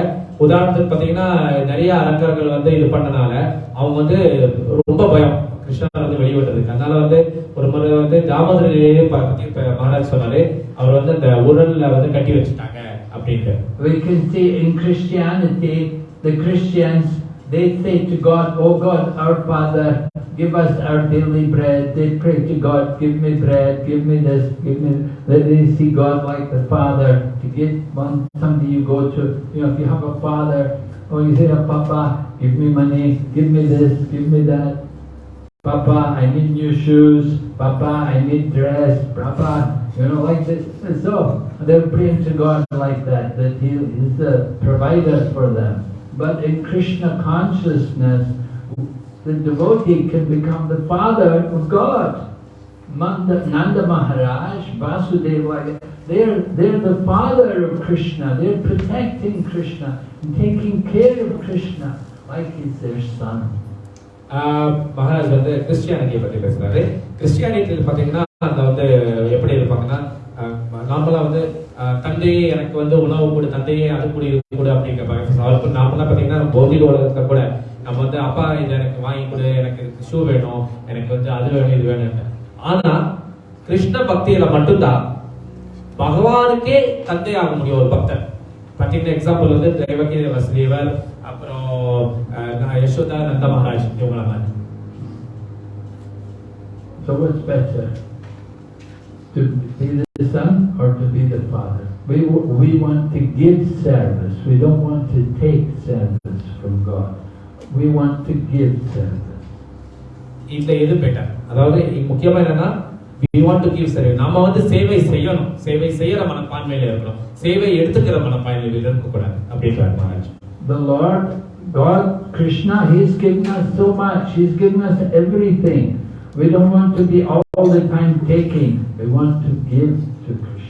உதாரணத்துக்கு பார்த்தீங்கன்னா நிறைய அரக்கர்கள் வந்து இது பண்ணனால அவங்க வந்து ரொம்ப பயம் கிருஷ்ணர் வந்து வெளிவிட்டதுக்கு அதனால வந்து ஒரு முறை வந்து தாமோதரிலேயே பத்தி இப்ப மகாராஜ் சொன்னாரு அவர் வந்து அந்த உரல்ல வந்து கட்டி வச்சுட்டாங்க அப்படின்ட்டு We can see in Christianity, the Christians, they say to God, Oh God, our Father, give us our daily bread. They pray to God, give me bread, give me this, give me that. They see God like the Father. To get one, somebody you go to, you know, if you have a father, or you say, oh, Papa, give me money, give me this, give me that. Papa, I need new shoes. Papa, I need dress. Papa, you know, like this. So they're praying to God like that, that He is the provider for them. But in Krishna consciousness, the devotee can become the father of God. Nanda, Nanda Maharaj, Vasudeva, they're, they're the father of Krishna. They're protecting Krishna and taking care of Krishna like he's their son. Maharaj வந்து கிறிஸ்டியானிட்டியை பற்றி பேசுறாரு. கிறிஸ்டியானிட்டியில் பார்த்தீங்கன்னா அந்த வந்து எப்படி இருப்பாங்கன்னா நார்மலாக வந்து தந்தையே எனக்கு வந்து உணவு கொடு தந்தையே அது கூட இது கொடு அப்படிங்கிற கேட்பாங்க அவருக்கு நார்மலா பாத்தீங்கன்னா பௌதிக உலகத்தில் கூட நம்ம வந்து அப்பா இது எனக்கு வாங்கி கொடு எனக்கு ஷூ வேணும் எனக்கு வந்து அது வேணும் இது வேணும் ஆனா கிருஷ்ண பக்தியில மட்டும்தான் பகவானுக்கே தந்தை ஆக முடியும் ஒரு பக்தர் பார்த்தீங்கன்னா எக்ஸாம்பிள் வந்து தேவகி வசுதேவர் யசோதா நந்த மகாராஜ் இவங்கள மாதிரி So what's better? To be the son or to be the father? We, we want to give service. We don't want to take service from God. we want to give service. இந்த எது better அதாவது முக்கியமா என்னன்னா we want to give service நாம வந்து சேவை செய்யணும் சேவை செய்யற மனப்பான்மையில இருக்கணும் சேவை எடுத்துக்கிற மனப்பான்மையில இருக்கக்கூடாது அப்படின்றார் Maharaj The Lord, God, Krishna, He's given us so much. He's given us everything. We don't want to be all the time taking. We want to give to Krishna.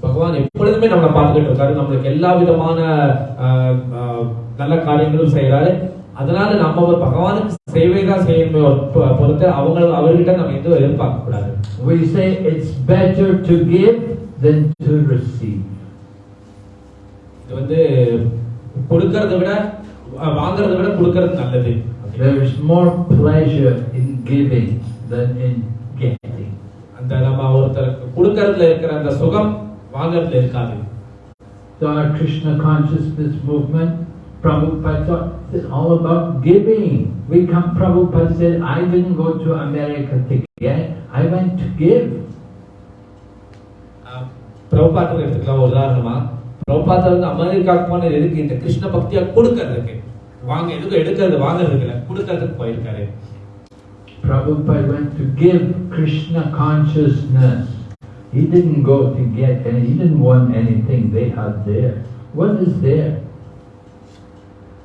பகவான் எப்பொழுதுமே நம்மளை பார்த்துக்கிட்டு இருக்காரு நம்மளுக்கு எல்லா விதமான நல்ல காரியங்களும் செய்யறாரு அதனால நம்ம ஒரு பகவானுக்கு சேவை தான் செய்யணுமே பொறுத்து அவங்க அவர்கிட்ட நம்ம எதுவும் எதிர்பார்க்க கூடாது We say it's better to give than to receive. இது வந்து கொடுக்கறத விட அஹ், வாங்குறத விட கொடுக்கறது நல்லது There's more pleasure in giving than in getting. அந்த நம்ம ஒருத்தருக்கு கொடுக்கறதுல இருக்கிற அந்த சுகம் வாங்குறதுல இருக்காது So our Krishna consciousness movement, Prabhupada thought it's all about giving. We come, Prabhupada said, I didn't go to America to get, I went to give. அஹ், பிரபுபாத்திரம் எடுத்துக்கலாம் ஒரு உதாரணமா பிரபுபாத்திரம் வந்து அமெரிக்காவுக்கு போனது எதுக்கு? இந்த கிருஷ்ண பக்தியா கொடுக்கறதுக்கு. வாங்க எதுக்கு எடுக்கிறது வாங்குறதுக்கு இல்ல. கொடுக்கறதுக்கு போயிருக்காரு. Prabhupada went to give Krishna consciousness. He didn't go to get any, he didn't want anything they had there. What is there?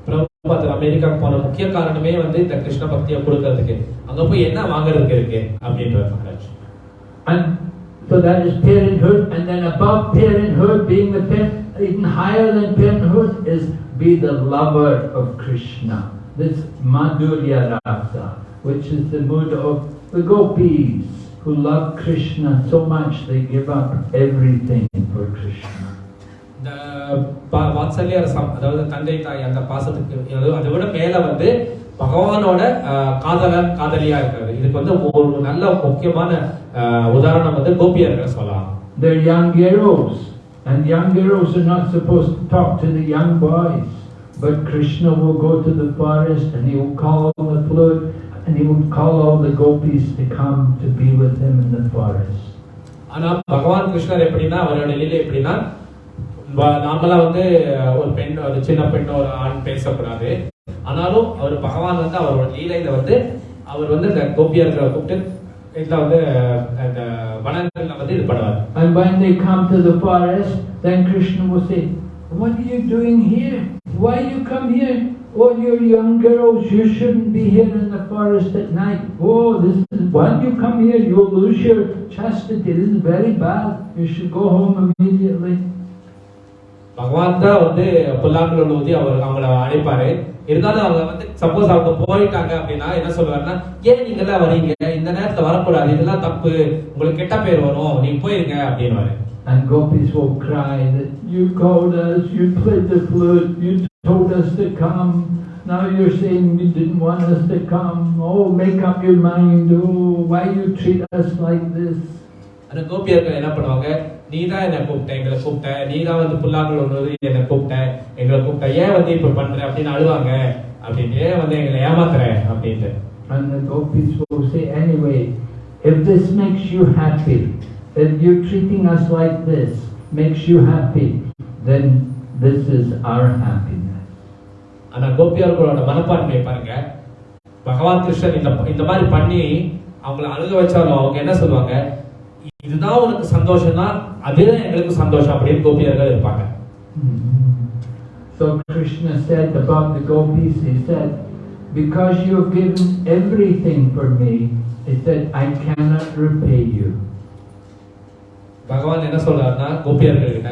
பிரபுபாத்திரம் அமெரிக்காவுக்கு போன முக்கிய காரணமே வந்து இந்த கிருஷ்ண பக்தியை கொடுக்கறதுக்கு. அங்க போய் என்ன வாங்குறதுக்கு இருக்கு? அப்படின்றார் Maharaj. And so that is parenthood, and then above parenthood, being the parent, even higher than parenthood, is be the lover of Krishna. This Madhurya Rasa, which is the mood of the gopis who love Krishna so much they give up everything for Krishna. இந்த வாத்சல்ய ரசம் அதாவது தந்தை தாய் அந்த பாசத்துக்கு அது- விட மேல வந்து பகவானோட அஹ், காதலன் காதலியா இருக்கிறது இதுக்கு வந்து ஒரு நல்ல முக்கியமான உதாரணம் வந்து கோபியர்கள் சொல்லலாம் They're young girls, and young girls are not supposed to talk to the young boys. But Krishna will go to the forest and he will call on the flute and he will call all the gopis to come to be with him in the forest. ஆனா பகவான் கிருஷ்ணர் எப்படின்னா அவரோட லீலை எப்படின்னா நாமெல்லாம் வந்து ஒரு பெண் ஒரு சின்ன பெண் ஒரு ஆண் பேசக்கூடாது ஆனாலும் அவர் பகவான் வந்து அவரோட லீலையில வந்து அவர் வந்து இந்த கோபியர்களை கூப்பிட்டு இதுல வந்து அந்த வனங்கள்ல வந்து இது பண்ணுவார் And when they come to the forest, then Krishna will say, What are you doing here? Why you come here? Oh, you're young girls, you shouldn't be here in the forest at night. Oh, this is, when you come here, you'll lose your chastity. This is very bad. You should go home immediately. பகவான் தான் வந்து புல்லாங்குழல் ஊதி அவர் அவங்கள அழைப்பாரு இருந்தாலும் அவங்க வந்து suppose அவங்க போயிட்டாங்க அப்படின்னா என்ன சொல்லுவாருன்னா ஏன் நீங்க எல்லாம் வரீங்க இந்த நேரத்துல வரக்கூடாது இதெல்லாம் தப்பு உங்களுக்கு கெட்ட பேர் வரும் நீங்க போயிருங்க அப்படின்னு And gopis will cry that you called us, you played the flute, you told us to come. Now you're saying you didn't want us to come. Oh, make up your mind. Oh, why you treat us like this? அந்த கோபியர்கள் என்ன பண்ணுவாங்க நீ தான் என்ன கூப்பிட்ட எங்களை கூப்பிட்ட. நீ தான் வந்து புல்லாங்குழல் ஊதி என்னை கூப்பிட்ட. எங்களை கூப்பிட்ட. ஏன் வந்து இப்ப பண்ற? அப்படின்னு அழுவாங்க. அப்படின்னு ஏன் வந்து எங்களை ஏமாத்துற? அப்படின்ட்டு. And the gopis will say, anyway, if this makes you happy, if you're treating us like this makes you happy, then this is our happiness. ஆனா கோபியர்களோட மனப்பான்மையை பாருங்க. பகவான் கிருஷ்ணன் இந்த இந்த மாதிரி பண்ணி அவங்கள அழுக வச்சாலும் அவங்க என்ன சொல்லுவாங்க? இதுதான் உனக்கு சந்தோஷம்னா அதுதான் எங்களுக்கு சந்தோஷம். அப்படின்னு கோபியர்கள் இருப்பாங்க. So Krishna said about the gopis, he said, because you have given everything for me, he said, I cannot repay you. பகவான் என்ன சொல்றாருன்னா கோபியர்கள் கிட்ட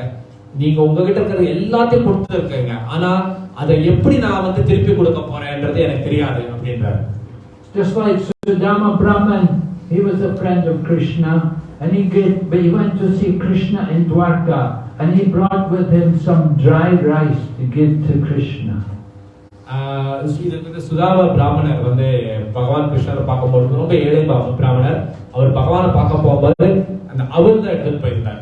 நீங்க உங்ககிட்ட இருக்கிற எல்லாத்தையும் கொடுத்து இருக்கீங்க. ஆனா அதை எப்படி நான் வந்து திருப்பி கொடுக்க போறேன்றது எனக்கு தெரியாது அப்படின்றாரு. Just like Sudama Brahman, he was a friend of Krishna, and he gave, but he went to see Krishna in Dwarka, and he brought with him some dry rice to give to Krishna. ஆஹ் இதுக்கு வந்து சுதாவ பிராமணர் வந்து பகவான் கிருஷ்ணரை பார்க்கும்போது ரொம்ப ஏழை பா- பிராமணர் அவர் பகவானை பார்க்க போகும்போது அந்த அவல் தான் எடுத்துட்டு போயிருந்தார்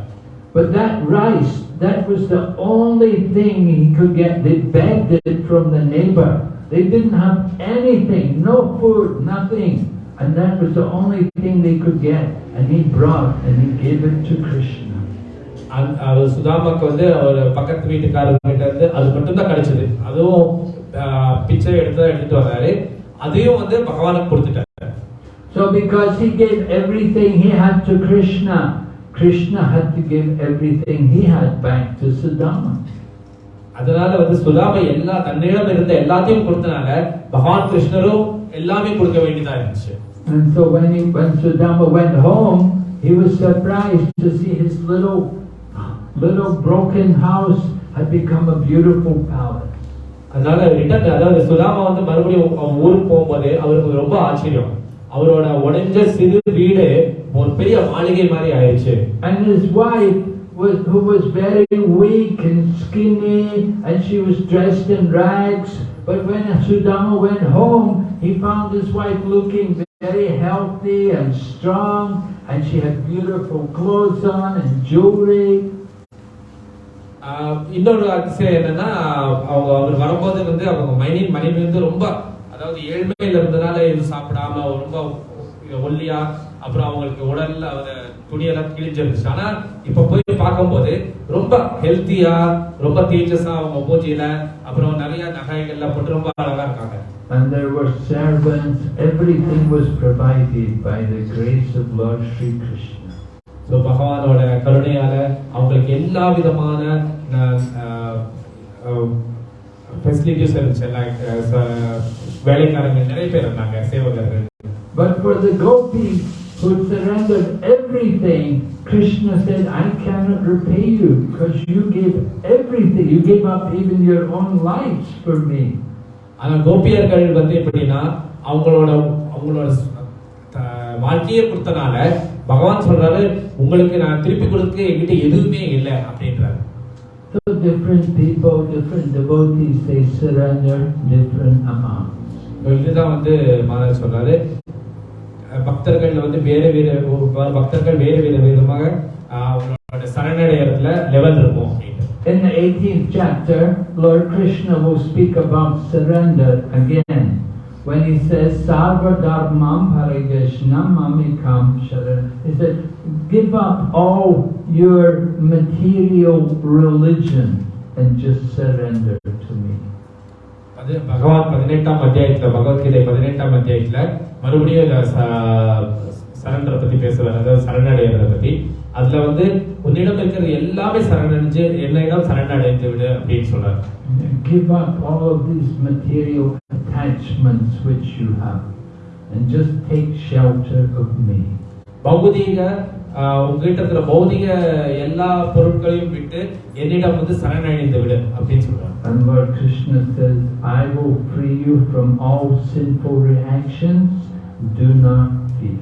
But that rice, that was the only thing he could get. They begged it from the neighbor. They didn't have anything, no food, nothing. And that was the only thing they could get. And he brought and he gave it to Krishna. அவர் சுதாமாக்கு வந்து அவர் பக்கத்து வீட்டுக்காரர் கிட்ட இருந்து அது மட்டும் தான் கிடைச்சது அதுவும் பிச்சை எடுத்து எடுத்துட்டு வர்றாரு அதையும் வந்து பகவானுக்கு கொடுத்துட்டாரு So because he gave everything he had to Krishna, Krishna had to give everything he had back to Sudama. அதனால வந்து சுதாமை எல்லா தன்னிடம் இருந்த எல்லாத்தையும் கொடுத்தனால பகவான் கிருஷ்ணரும் எல்லாமே கொடுக்க வேண்டியதா இருந்துச்சு And so when he, when Sudama went home, he was surprised to see his little, little broken house had become a beautiful palace. அதனால ரிட்டர்ன் அதாவது சுதாமா வந்து மறுபடியும் அவன் ஊருக்கு போகும்போது அவருக்கு ரொம்ப ஆச்சரியம் அவரோட உடைஞ்ச சிறு வீடு ஒரு பெரிய மாளிகை மாதிரி ஆயிடுச்சு And his wife, was, who was very weak and skinny, and she was dressed in rags. But when Sudama went home, he found his wife looking very healthy and strong, and she had beautiful clothes on and jewelry. இன்னொரு அதிசயம் என்னன்னா அவங்க அவர் வரும்போது வந்து அவங்க மணி மனைவி வந்து ரொம்ப அதாவது ஏழ்மையில இருந்தனால எதுவும் சாப்பிடாம ரொம்ப ஒல்லியா அப்புறம் அவங்களுக்கு உடல்ல துணியெல்லாம் கிழிஞ்சிருந்துச்சு ஆனா இப்ப போய் பார்க்கும்போது ரொம்ப ஹெல்த்தியா ரொம்ப தேஜஸா அவங்க பூஜையில அப்புறம் நிறைய நகைகள்லாம் போட்டு ரொம்ப அழகா இருக்காங்க. And there were servants, everything was provided by the grace of Lord Sri Krishna. So பகவானோட கருணையால அவங்களுக்கு எல்லா விதமான ஃபெசிலிட்டிஸ் இருந்துச்சு. லைக் வேலைக்காரங்க நிறைய பேர் இருந்தாங்க சேவகர்கள். But for the gopis who surrendered everything, Krishna said, I cannot repay you because you gave everything. You gave up even your own lives for me. ஆனா கோபியர்கள் வந்து எப்படின்னா அவங்களோட அவங்களோட வாழ்க்கையே கொடுத்தனால பகவான் சொல்றாரு உங்களுக்கு நான் திருப்பி கொடுக்க என்கிட்ட எதுவுமே இல்லை அப்படின்றாரு So different people, different devotees, they surrender different amounts. இதுதான் வந்து மாதா சொல்றாரு பக்தர்கள் வந்து வேற வேற பக்தர்கள் வேறு வேறு விதமாக அஹ் அவங்களோட சரணடையறதுல லெவல் இருக்கும் அப்படின்னு In the 18th chapter, Lord Krishna will speak about surrender again. When he says, Sarva Dharmam Harigeshnam Mamikam Sharan, he said, give up all your material religion and just surrender to me. அது பகவான் பதினெட்டாம் அத்தியாயத்துல பகவத்கீதை பதினெட்டாம் அத்தியாயத்துல மறுபடியும் இந்த ச- சரண்டரை பத்தி பேசுவார். அதாவது சரணடைகிறத பத்தி. அதுல வந்து உன்னிடம் இருக்கிறது எல்லாமே சரணடைஞ்சு என்னிடம் சரணடைந்து விடு அப்படின்னு சொல்றாரு. Give up all of these material attachments which you have and just take shelter of me. பௌதிக உங்ககிட்ட இருக்கிற பௌதிக எல்லா பொருட்களையும் விட்டு என்னிடம் வந்து சரணடைந்து விடு அப்படின்னு சொல்றாரு And Lord Krishna says, I will free you from all sinful reactions. Do not fear.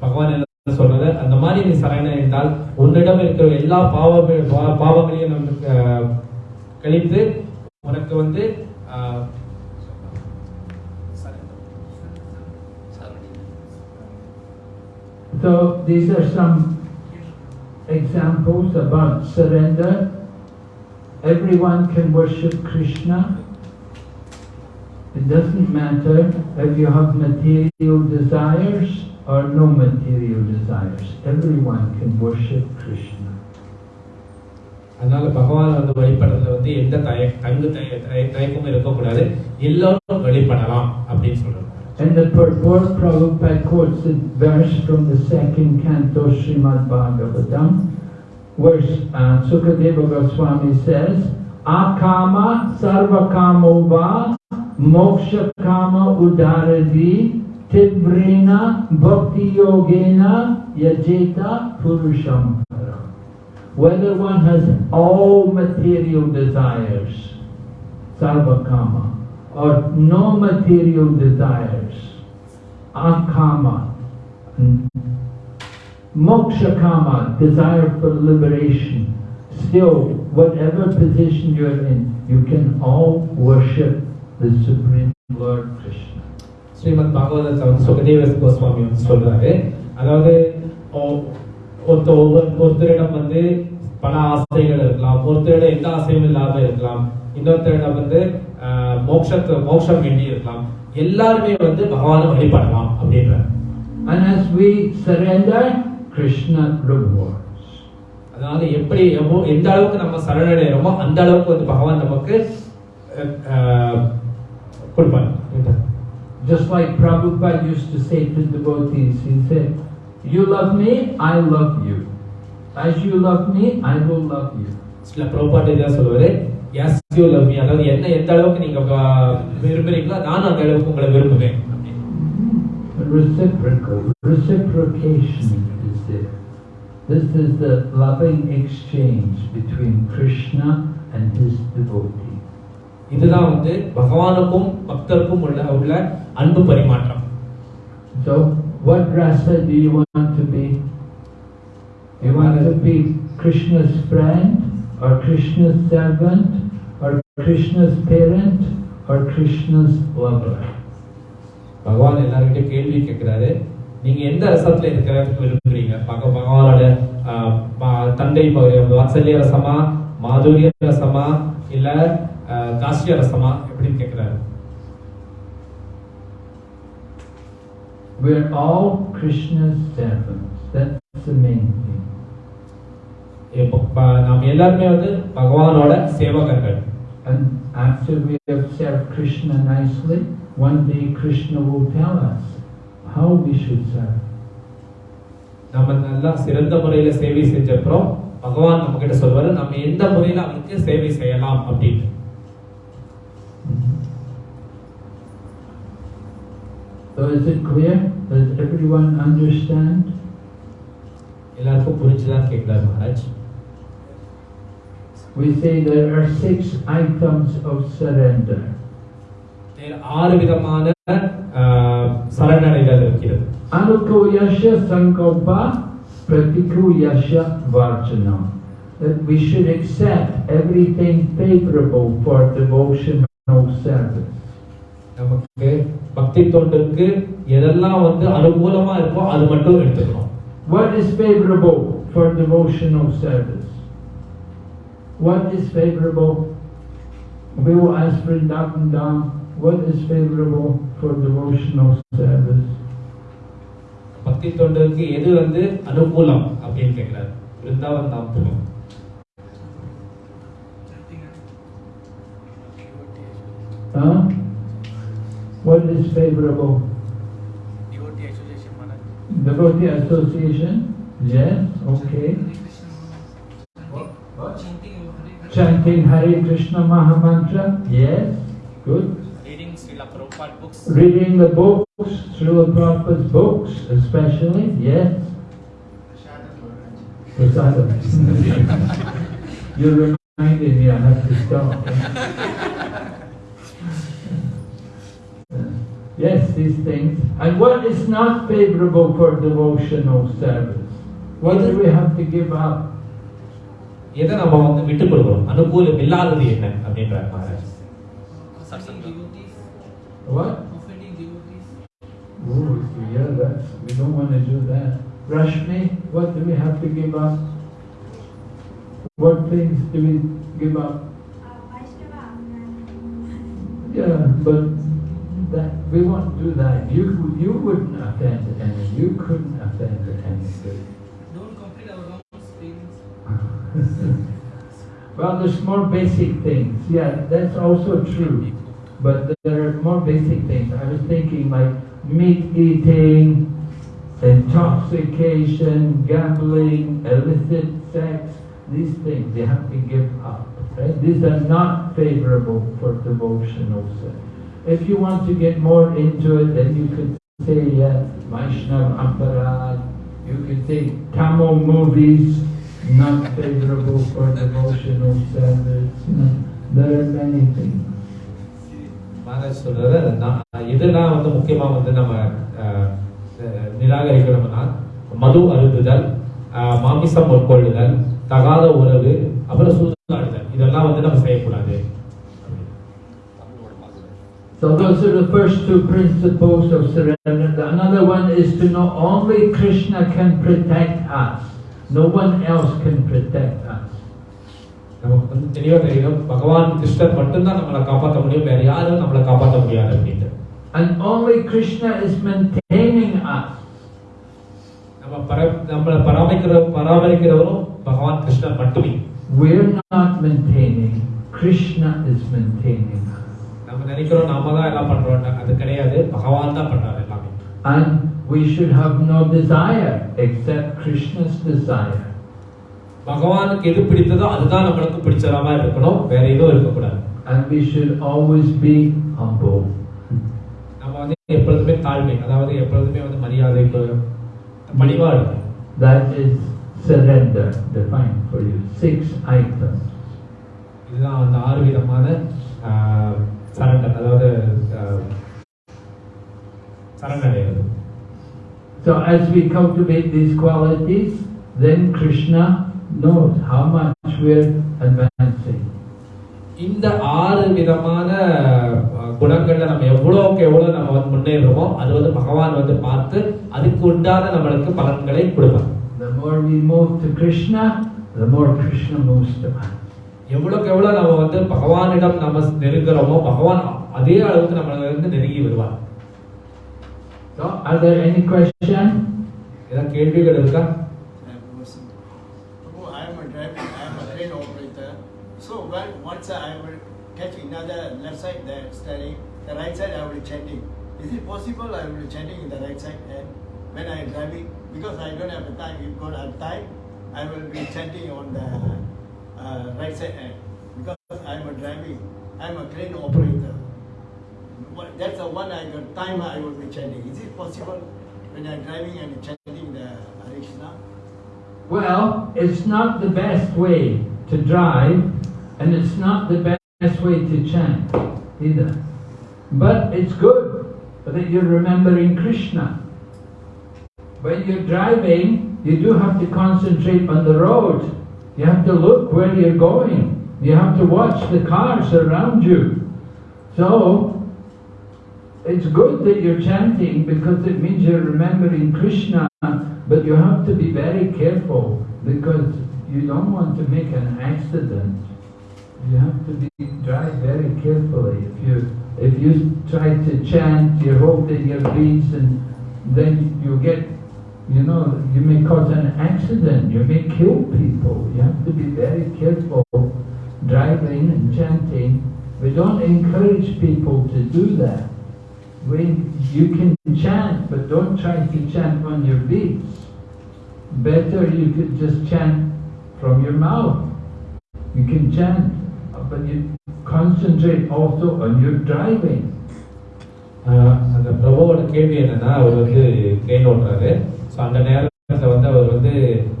பகவான் என்ன சொல்றது அந்த மாதிரி நீ சரணடைந்தால் உன்னிடம் இருக்கிற எல்லா பாவ பாவங்களையும் நமக்கு கழித்து உனக்கு வந்து So these are some examples about surrender. Everyone can worship Krishna. It doesn't matter if you have material desires or no material desires. Everyone can worship Krishna. அதனால பகவான் வந்து வழிபடுறதுல வந்து எந்த தய தங்கு தய தய- தயக்கமும் இருக்கக்கூடாது எல்லாரும் வழிபடலாம் அப்படின்னு சொல்றாரு in the purport, Prabhupada quotes a verse from the second canto Srimad Bhagavatam, where uh, Sukadeva Goswami says, Akama sarvakamo va moksha kama udaradi tibrina bhakti yogena yajeta purusham param." Whether one has all material desires, sarvakama, or no material desires, akama, mm, moksha kama, desire for liberation, still, whatever position you're in, you can all worship the Supreme Lord Krishna. Srimad பாகவதத்தை வந்து சுகதேவ கோஸ்வாமி வந்து சொல்றாரு அதாவது ஒ- ஒருத்த ஒவ்வொரு ஒருத்தரிடம் வந்து பல ஆசைகள் இருக்கலாம். ஒருத்தரிடம் எந்த ஆசையும் இல்லாம இருக்கலாம். இன்னொருத்தரிடம் வந்து மோட்சத்தை மோட்சம் வேண்டி இருக்கலாம். எல்லாருமே வந்து பகவானை வழிபடலாம் அப்படின்றார். And as we surrender, Krishna rewards. அதனால எப்படி எந்த அளவுக்கு நம்ம சரணடைகிறோமோ அந்த அளவுக்கு வந்து பகவான் நமக்கு கொடுப்பார். Just like Prabhupada used to say to devotees, he said, You love me, I love you. As you love me, I will love you. சில பிரபாட்டு இதான் சொல்லுவாரு எஸ் யூ லவ் மீ அதாவது என்ன எந்த அளவுக்கு நீங்க அஹ், விரும்புறீங்களோ நானும் அந்த அளவுக்கு உங்களை விரும்புவேன் Reciprocal, reciprocation is there. This is the loving exchange between Krishna and his devotee. இதுதான் வந்து பகவானுக்கும் பக்தருக்கும் உள்ள உள்ள அன்பு பரிமாற்றம் So, what rasa do you want to be? You want to be Krishna's friend, or Krishna's servant, or Krishna's parent, or Krishna's lover? பகவான் எல்லார்கிட்டயும் கேள்வி கேட்கிறாரு நீங்க எந்த ரசத்துல இருக்க விரும்புறீங்க பக பகவானோட தந்தை வாத்சல்ய ரசமா மாதுரிய ரசமா இல்ல தாஸ்ய ரசமா எப்படின்னு கேட்கிறாரு We're all Krishna's servants. That's நாம் எல்லாருமே வந்து பகவானோட சேவகர்கள் And after we have served Krishna nicely, one day Krishna will tell us how we should serve. நம்ம நல்லா சிறந்த முறையில சேவை செஞ்ச அப்புறம் பகவான் நம்ம கிட்ட சொல்வாரு நம்ம எந்த முறையில அவருக்கு சேவை செய்யலாம் அப்படின்னு So is it clear? Does everyone understand? எல்லாருக்கும் புரிஞ்சுதான் கேட்கிறாரு Maharaj We say there are six items of surrender. இதில் ஆறு விதமான ஆஹ், சரணடைதல் இருக்கிறது Anukuyasha sankalpa pratikuyasha varjanam. That we should accept everything favorable for devotional service. நமக்கு பக்தி தொண்டுக்கு எதெல்லாம் வந்து அனுகூலமா இருக்கோ அது மட்டும் எடுத்துக்கணும் What is favorable for devotional service? What is favorable? We will ask Vrindavan Dham, what is favorable for devotional service? பக்தி தொண்டுக்கு எது வந்து அனுகூலம் அப்படின்னு கேட்கிறாரு பிருந்தாவன் தாம் சொல்லும் Huh? What is favorable? Devotee association, Maharaj. Devotee association? Yes, okay. Chanting Hare Krishna Mahamantra? Yes, good. Reading Srila Prabhupada books. Reading the books, Srila Prabhupada's books especially, yes. Prasadam. You reminded me I have to stop. yes, these things. And what is not favorable for devotional service? What do we have to give up? எதை நம்ம வந்து விட்டு கொடுக்கணும் அனுகூலம் இல்லாதது என்ன அப்படின்றார் Maharaj Satsanga. What? Oh, yeah, that's, we don't want to do that. Rashmi, what do we have to give up? What things do we give up? Yeah, but that, we won't do that. You, you wouldn't offend any, you couldn't offend anybody. Well, there's more basic things. Yeah, that's also true. But there are more basic things. I was thinking like meat eating, intoxication, gambling, illicit sex, these things you have to give up. Right? These are not favorable for devotional service. If you want to get more into it, then you could say yeah, Vaishnav Aparad. You could say Tamil movies, not favorable for devotional know, there are many things. Maharaj சொல்றாரு நான் எதெல்லாம் வந்து முக்கியமா வந்து நம்ம நிராகரிக்கணும்னா மது அருந்துதல் மாமிசம் உட்கொள்ளுதல் தகாத உறவு அப்புறம் சூதாடுதல் இதெல்லாம் வந்து நம்ம செய்யக்கூடாது So those are the first two principles of surrender. Another one is to know only Krishna can protect us. No one else can protect us. நமக்கு வந்து தெளிவா தெரியும் பகவான் கிருஷ்ணர் மட்டும்தான் நம்மளை காப்பாற்ற முடியும் வேற யாரும் நம்மளை காப்பாற்ற முடியாது அப்படின்ட்டு And only Krishna is maintaining us. நம்ம பர நம்மளை பராமரிக்கிற பராமரிக்கிறவரும் பகவான் கிருஷ்ணர் மட்டுமே We're not maintaining. Krishna is maintaining us. நம்ம நினைக்கிறோம் நாம தான் எல்லாம் பண்றோம் அது கிடையாது பகவான் தான் பண்றாரு எல்லாமே And we should have no desire except Krishna's desire. பகவானுக்கு எது பிடித்ததோ அதுதான் நம்மளுக்கு பிடிச்சதா மாதிரி இருக்கணும் வேற எதுவும் இருக்கக்கூடாது And we should always be humble. நம்ம வந்து எப்பொழுதுமே தாழ்மை அதாவது எப்பொழுதுமே வந்து மரியாதை பணிவா இருக்கும் That is surrender, defined for you. Six items. இதுதான் அந்த ஆறு விதமான சரண்டர் அதாவது சரணடைகிறது So as we cultivate these qualities, then Krishna knows how much we're advancing. இந்த ஆறு விதமான அஹ், குணங்கள்ல நம்ம எவ்வளவுக்கு எவ்வளவு நம்ம வந்து முன்னேறுறோமோ அது வந்து பகவான் வந்து பார்த்து அதுக்கு உண்டான நம்மளுக்கு பலன்களை கொடுப்பார் The more we move to Krishna, the more Krishna moves to us. எவ்வளவுக்கு எவ்வளவு நம்ம வந்து பகவானிடம் நம்ம நெருங்குறோமோ பகவான் அதே அளவுக்கு நம்மள இருந்து நெருங்கி வருவார் So, are there any question? ಏನ ಕೇಳ್ವಿಗಳು ಇರುತ್ತಾ oh, I am a driver, I am a crane operator. So, well, once I will catch another left side there steering, the right side I will be chanting. Is it possible I will be chanting in the right side and when I am driving? Because I don't have a time, if God have time, I will be chanting on the uh, right side end because I am a driving, I am a crane operator. That's the one I got time I will be chanting. Is it possible when I am driving and chanting the Hare Krishna? Well, it's not the best way to drive, and it's not the best way to chant either. But it's good that you're remembering Krishna. When you're driving, you do have to concentrate on the road. You have to look where you're going. You have to watch the cars around you. So, it's good that you're chanting because it means you're remembering Krishna, but you have to be very careful because you don't want to make an accident. You have to be drive very carefully. If you if you try to chant, you're holding your beats, and then you get, you know, you may cause an accident. You may kill people. You have to be very careful driving and chanting. We don't encourage people to do that. When you can chant, but don't try to chant on your lips. Better you could just chant from your mouth. You can chant, but you concentrate also on your driving. அந்த பிரபுவோட கேள்வி என்னன்னா அவர் வந்து train ஓட்டுறாரு so அந்த நேரத்தில் வந்து அவர் வந்து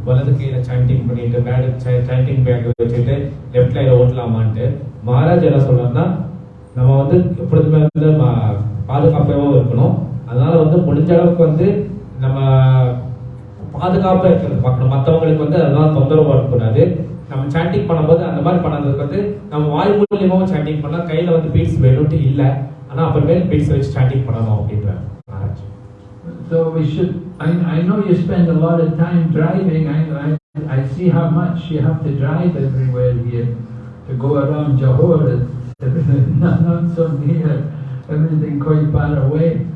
வலது கையில சாண்டிங் பண்ணிட்டு பேடு சாண்டிங் பேக் வச்சுட்டு லெஃப்ட் கையில ஓட்டலாமான்ட்டு மகாராஜ் என்ன சொல்றாருன்னா நம்ம வந்து எப்பொழுதுமே வந்து பாதுகாப்பாகவும் இருக்கணும். அதனால வந்து முடிஞ்ச அளவுக்கு வந்து நம்ம பாதுகாப்பாக இருக்கிறது பார்க்கணும். மற்றவங்களுக்கு வந்து அதெல்லாம் தொந்தரவு வரக்கூடாது நம்ம சாண்டிங் பண்ணும்போது அந்த மாதிரி பண்ணதுக்கு வந்து நம்ம வாய் மூலியமாகவும் சாண்டிங் பண்ணால் கையில் வந்து பீட்ஸ் வேணும்ட்டு இல்லை. ஆனால் அப்புறமேல் பீட்ஸ் வச்சு சாண்டிங் பண்ணணும் அப்படின்ற Maharaj. So we should, I, I know you spend a lot of time driving. I, I, I see how much you have to drive everywhere here to go around Johor. It's not, not so near, everything quite far away.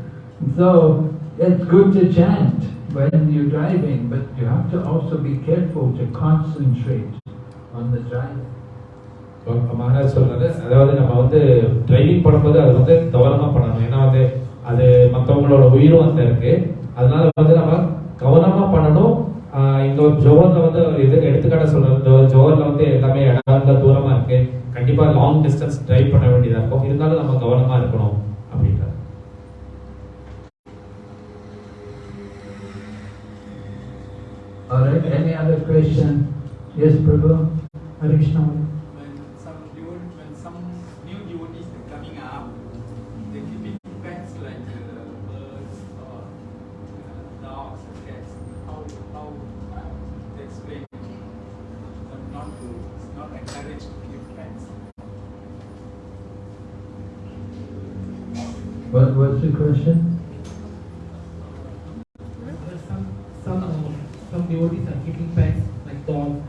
So it's good to chant when you're driving, but you have to also be careful to concentrate on the driving. Maharaj சொல்றாரு அதாவது நம்ம வந்து driving பண்ணும்போது அது வந்து கவனமா பண்ணணும். ஏன்னா வந்து அது மற்றவங்களோட உயிரும் அந்த இருக்கு. அதனால வந்து நம்ம கவனமா பண்ணணும். இந்த ஒரு ஜோர்ல வந்து ஒரு இது எடுத்துக்காட்ட சொல்றது ஜோர்ல வந்து எல்லாமே இடம் தூரமா இருக்கு. கண்டிப்பா லாங் டிஸ்டன்ஸ் டிரைவ் பண்ண வேண்டியதா இருக்கும் இருந்தாலும் நம்ம கவனமா இருக்கணும் அப்படின்றார் All right, any other question? Yes, Prabhu? Hare Krishna. What, what's the question? Some some uh, some devotees are keeping pets like dogs.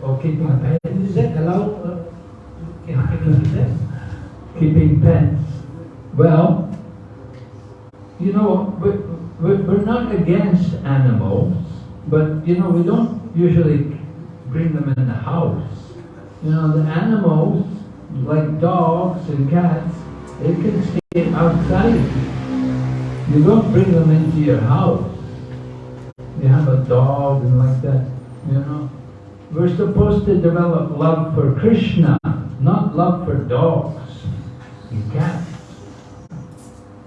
Oh, keeping pets. Is that allowed? Uh, can can we do that? keeping pets. Well, you know, we're, we're we're not against animals, but you know, we don't usually bring them in the house. You know, the animals like dogs and cats, they can stay outside. You don't bring them into your house. You have a dog and like that, you know. We're supposed to develop love for Krishna, not love for dogs and cats.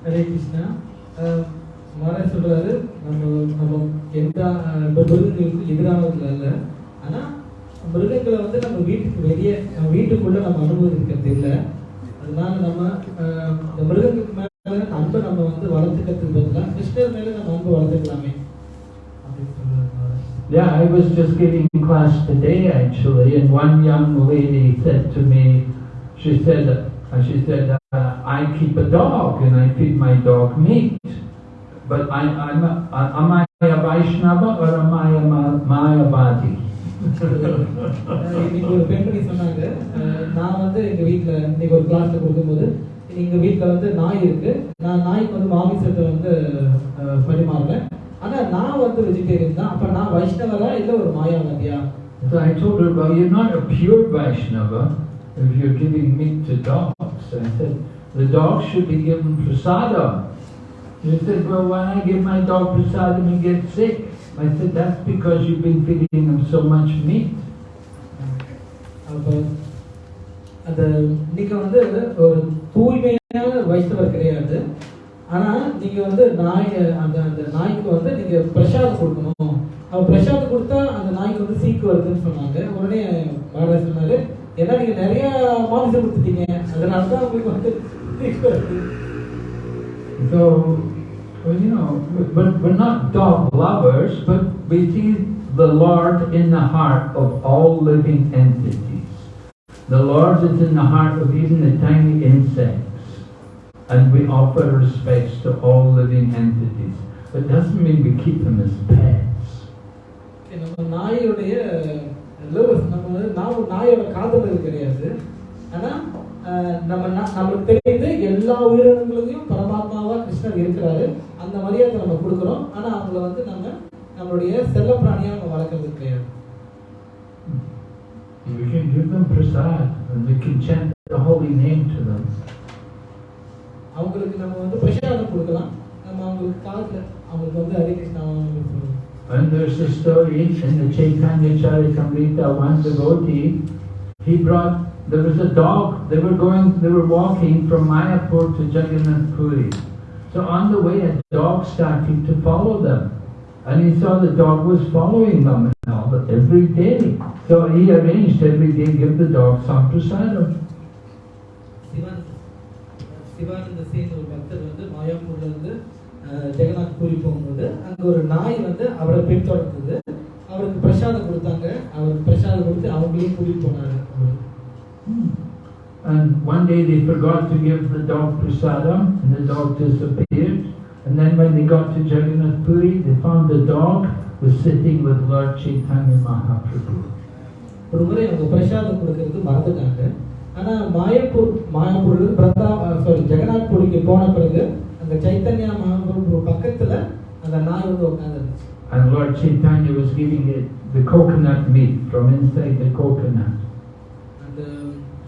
Hare Krishna அஹ், மாரா சொல்றாரு நம்ம நம்ம எந்த அஹ், மிருகங்களுக்கு எதிரானவர்கள் அல்ல ஆனா மிருகங்களை வந்து நம்ம வீட்டுக்கு வெளியே நம்ம வீட்டுக்குள்ள நம்ம அனுபவிக்கிறது இல்லை அதனால நம்ம அஹ், இந்த மிருகங்களுக்கு மேல அன்பை நம்ம வந்து வளர்த்துக்கிறதுக்கு பதிலாக கிருஷ்ணர் மேல நம்ம அன்பு வளர்த்துக்கலாமே அப்படின்னு சொல்றாரு மாரா. Yeah, I was just giving class today actually, and one young lady said to me, she said, uh, she said, uh, I keep a dog and I feed my dog meat, but I, I'm a, uh, am I a Vaishnava or am I a Ma- Mayavadi? இன்னைக்கு ஒரு பெண்மணி சொன்னாங்க நான் வந்து எங்க வீட்ல இன்னைக்கு ஒரு கிளாஸ்ல கொடுக்கும்போது எங்க வீட்ல வந்து நாய் இருக்கு நான் நாய்க்கு வந்து மாமிசத்தை வந்து அஹ், பரிமாறுறேன் ஆனா நான் வந்து வெஜிடேரியன் தான் அப்ப நான் வைஷ்ணவரா இல்ல ஒரு மாயாவதியா So I told her, well, you're not a pure Vaishnava if you're giving meat to dogs. I said, the dog should be given prasadam. She said, well, when I give my dog prasadam, he gets sick. I said, that's because you've been feeding him so much meat. அப்ப அந்த நீங்க வந்து ஒரு தூய்மையான வைஷ்ணவர் கிடையாது. ஆனா நீங்க வந்து நாய் அந்த அந்த நாய்க்கு வந்து நீங்க பிரசாதம் கொடுக்கணும். அவ பிரசாதம் கொடுத்தா அந்த நாய்க்கு வந்து சீக்கு வருதுன்னு சொன்னாங்க. உடனே மகாராஜ் சொன்னாரு ஏன்னா நீங்க நிறைய மாமிசம் கொடுத்துட்டீங்க. அதனால தான் உங்களுக்கு வந்து சீக்கு வருது. So, well, you know, but we're not dog lovers, but we see the Lord in the heart of all living entities. The Lord is in the heart of even the tiny insects. And we offer respects to all living entities. It doesn't mean we keep them as pets. Okay, நம்ம நாயோடைய lovers நம்ம வந்து நான் நாயோட காதலர் கிடையாது ஆனா அஹ், நம்ம நம்மளுக்கு தெரியுது எல்லா உயிரினங்களுக்கும் பரமாத்மாவா கிருஷ்ணர் இருக்கிறாரு. அந்த மரியாதை நம்ம கொடுக்குறோம். ஆனா அவங்கள வந்து நம்ம நம்மளுடைய செல்ல பிராணியா நம்ம வளர்க்கறது கிடையாது. We can give them prasad and we can chant the holy name to them. அவங்களுக்கு நம்ம வந்து பிரசாதம் கொடுக்கலாம். நம்ம அவங்களுக்கு காலத்துல அவங்களுக்கு வந்து Hare Krishna And there's a story in the Chaitanya Charitamrita, one devotee, he brought, there was a dog, they were going, they were walking from Mayapur to Jagannath Puri. So on the way, a dog started to follow them. And he saw the dog was following them and all, but every day. So he arranged every day, give the dog some prasadam. Siwan Sivananda சேன் ஒரு பக்தர் வந்து மாயாப்பூர்ல இருந்து அஹ், ஜெகநாத் பூரி போகும்போது அங்க ஒரு நாய் வந்து அவரை பின்தொடர்ந்தது அவருக்கு பிரசாதம் கொடுத்தாங்க அவருக்கு பிரசாதம் கொடுத்து அவங்களையும் கூட்டிட்டு போனாரு அவரு. And one day they forgot to give the dog prasadam, and the dog disappeared. And then when they got to Jagannath Puri, they found the dog was sitting with Lord Chaitanya Mahaprabhu. ஒரு முறை அவங்க பிரசாதம் கொடுக்கறது மறந்துட்டாங்க ஆனா மாயப்பூர் மாயப்பூர்ல பிரதா சாரி ஜெகநாத் பூரிக்கு போன பிறகு அந்த சைத்தன்யா மகாபிரபு பக்கத்துல அந்த நாய் வந்து உட்காந்துருந்துச்சு And Lord Chaitanya was giving it the coconut meat from inside the coconut.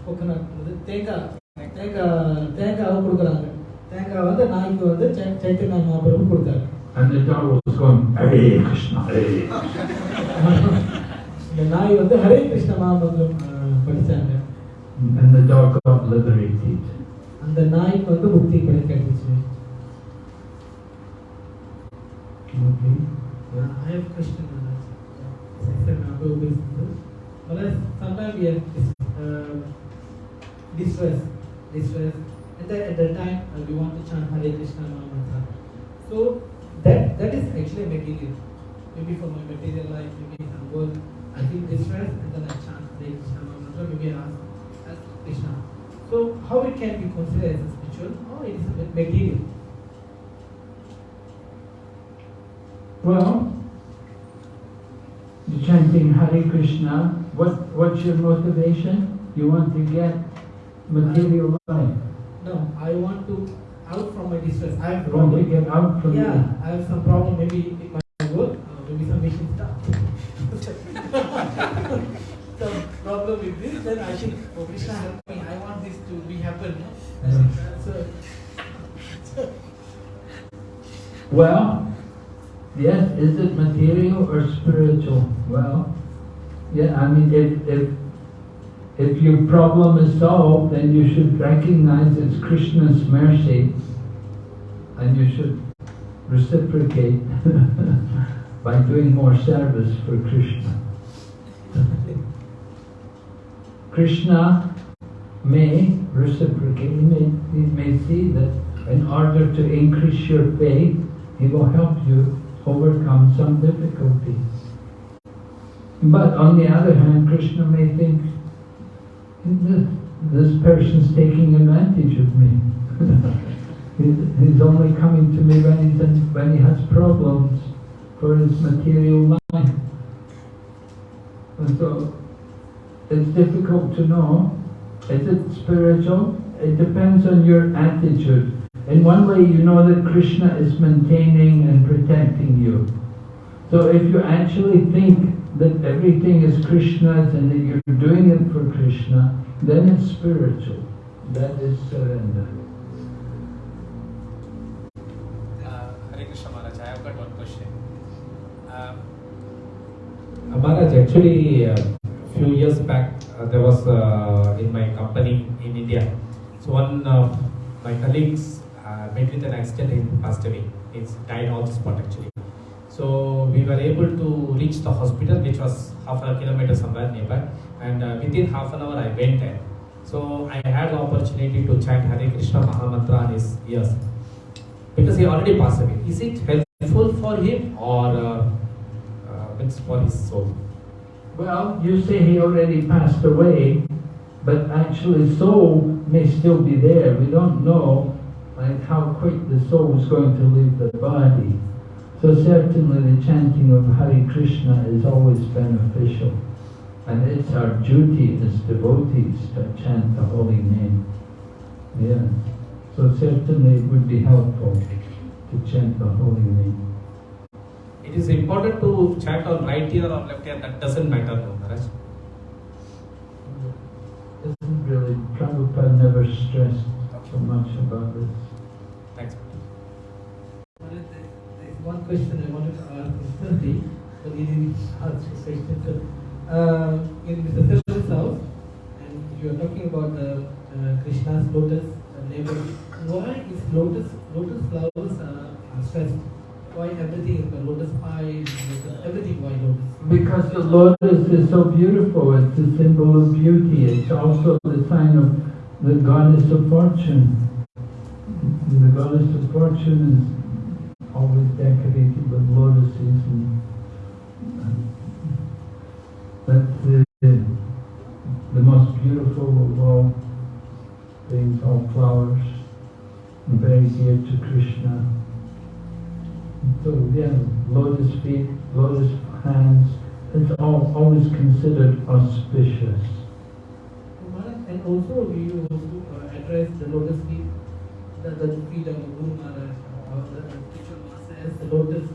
அந்த கோகனட் வந்து தேங்காய் தேங்காய் தேங்காவை கொடுக்குறாங்க தேங்காய் வந்து நாய்க்கு வந்து சைத்தன்ய மகாபிரபு கொடுத்தாரு And the dog was going, Hare Krishna, Hare Krishna. இந்த நாய் வந்து ஹரே கிருஷ்ண மகாமந்திரம் அஹ், படிச்சாங்க And the dog got liberated. அந்த நாய்க்கு வந்து முக்தி கிடை கிடைச்சிச்சு Okay. I have question on that. Second, I'll go with this. But as sometimes we have this, uh, distress, distress, and then at the time uh, we want to chant Hare Krishna Mahamantra. So that that is actually material. Maybe for my material life, maybe some work, I feel distress and then I chant Hare Krishna Mahamantra. Maybe I ask, ask Krishna. So how it can be considered as a spiritual or it is a material? Well, you're chanting Hare Krishna. What, what's your motivation? You want to get material life. No, I want to out from my distress. I have You want to get out from Yeah, the... I have some problem. Maybe in my work, uh, maybe some machine stuff. some problem with this. Then I think, oh Krishna help me. I want this to be happen. No? Yeah. So, Well, yes, is it material or spiritual? Well, yeah, I mean, if, if, if your problem is solved, then you should recognize it's Krishna's mercy and you should reciprocate by doing more service for Krishna. Krishna may reciprocate, he may, he may see that in order to increase your faith, he will help you overcome some difficulties. But on the other hand, Krishna may think, this, person's taking advantage of me. he's, he's only coming to me when, he's in, when he has problems for his material life. And so it's difficult to know. Is it spiritual? It depends on your attitude. In one way, you know that Krishna is maintaining and protecting you. So if you actually think that everything is Krishna's and that you're doing it for Krishna, then it's spiritual. That is surrender. Uh, Hare Krishna Maharaj, I have got one question. Um, Uh, Maharaj, actually, a few years back, uh, there was uh, in my company in India. So one of my colleagues uh, met with an accident and passed away. He's died on the spot actually. So we were able to reach the hospital, which was half a kilometer somewhere nearby. And uh, within half an hour, I went there. So I had the opportunity to chant Hare Krishna Mahamantra on his ears because he already passed away. Is it helpful for him or uh, uh, it's for his soul? Well, you say he already passed away, but actually soul may still be there. We don't know like how quick the soul is going to leave the body. So certainly the chanting of Hare Krishna is always beneficial. And it's our duty as devotees to chant the holy name. Yeah. So certainly it would be helpful to chant the holy name. It is important to chant on right ear or left ear, that doesn't matter, Maharaj. Isn't really, Prabhupada never stressed so much about this. Thanks. Maharaj, there- there's one question I wanted to ask instantly, but he didn't ask question. So, uh, in Mr. Silver's house, and you are talking about the uh, Krishna's lotus. Why is lotus lotus flowers are, stressed? Why everything is the lotus pie, lotus, everything? Why lotus? Because the lotus is so beautiful, it's a symbol of beauty. It's also the sign of the goddess of fortune. The goddess of fortune is always decorated with lotuses and, and that's the, the most beautiful of all things, all flowers, and very dear to Krishna. So yeah, lotus feet, lotus hands, it's all, always considered auspicious. And also you also uh, address the lotus feet, the, the feet of the Guru Maharaj, or the spiritual master as the lotus,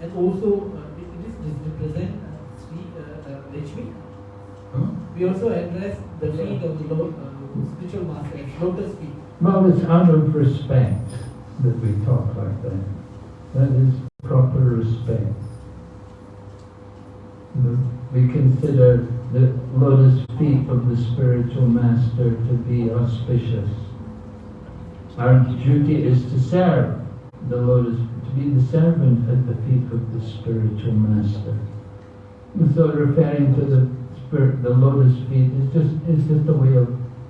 and also uh, it, it is represent uh, Sri uh, uh, Lakshmi. Huh? We also address the feet of the Lord, uh, spiritual master as lotus feet. Well, it's out of respect that we talk like that. That is proper respect. We consider the lotus feet of the spiritual master to be auspicious. Our duty is to serve the lotus, to be the servant at the feet of the spiritual master. And so referring to the spirit, the lotus feet is just, is just a way of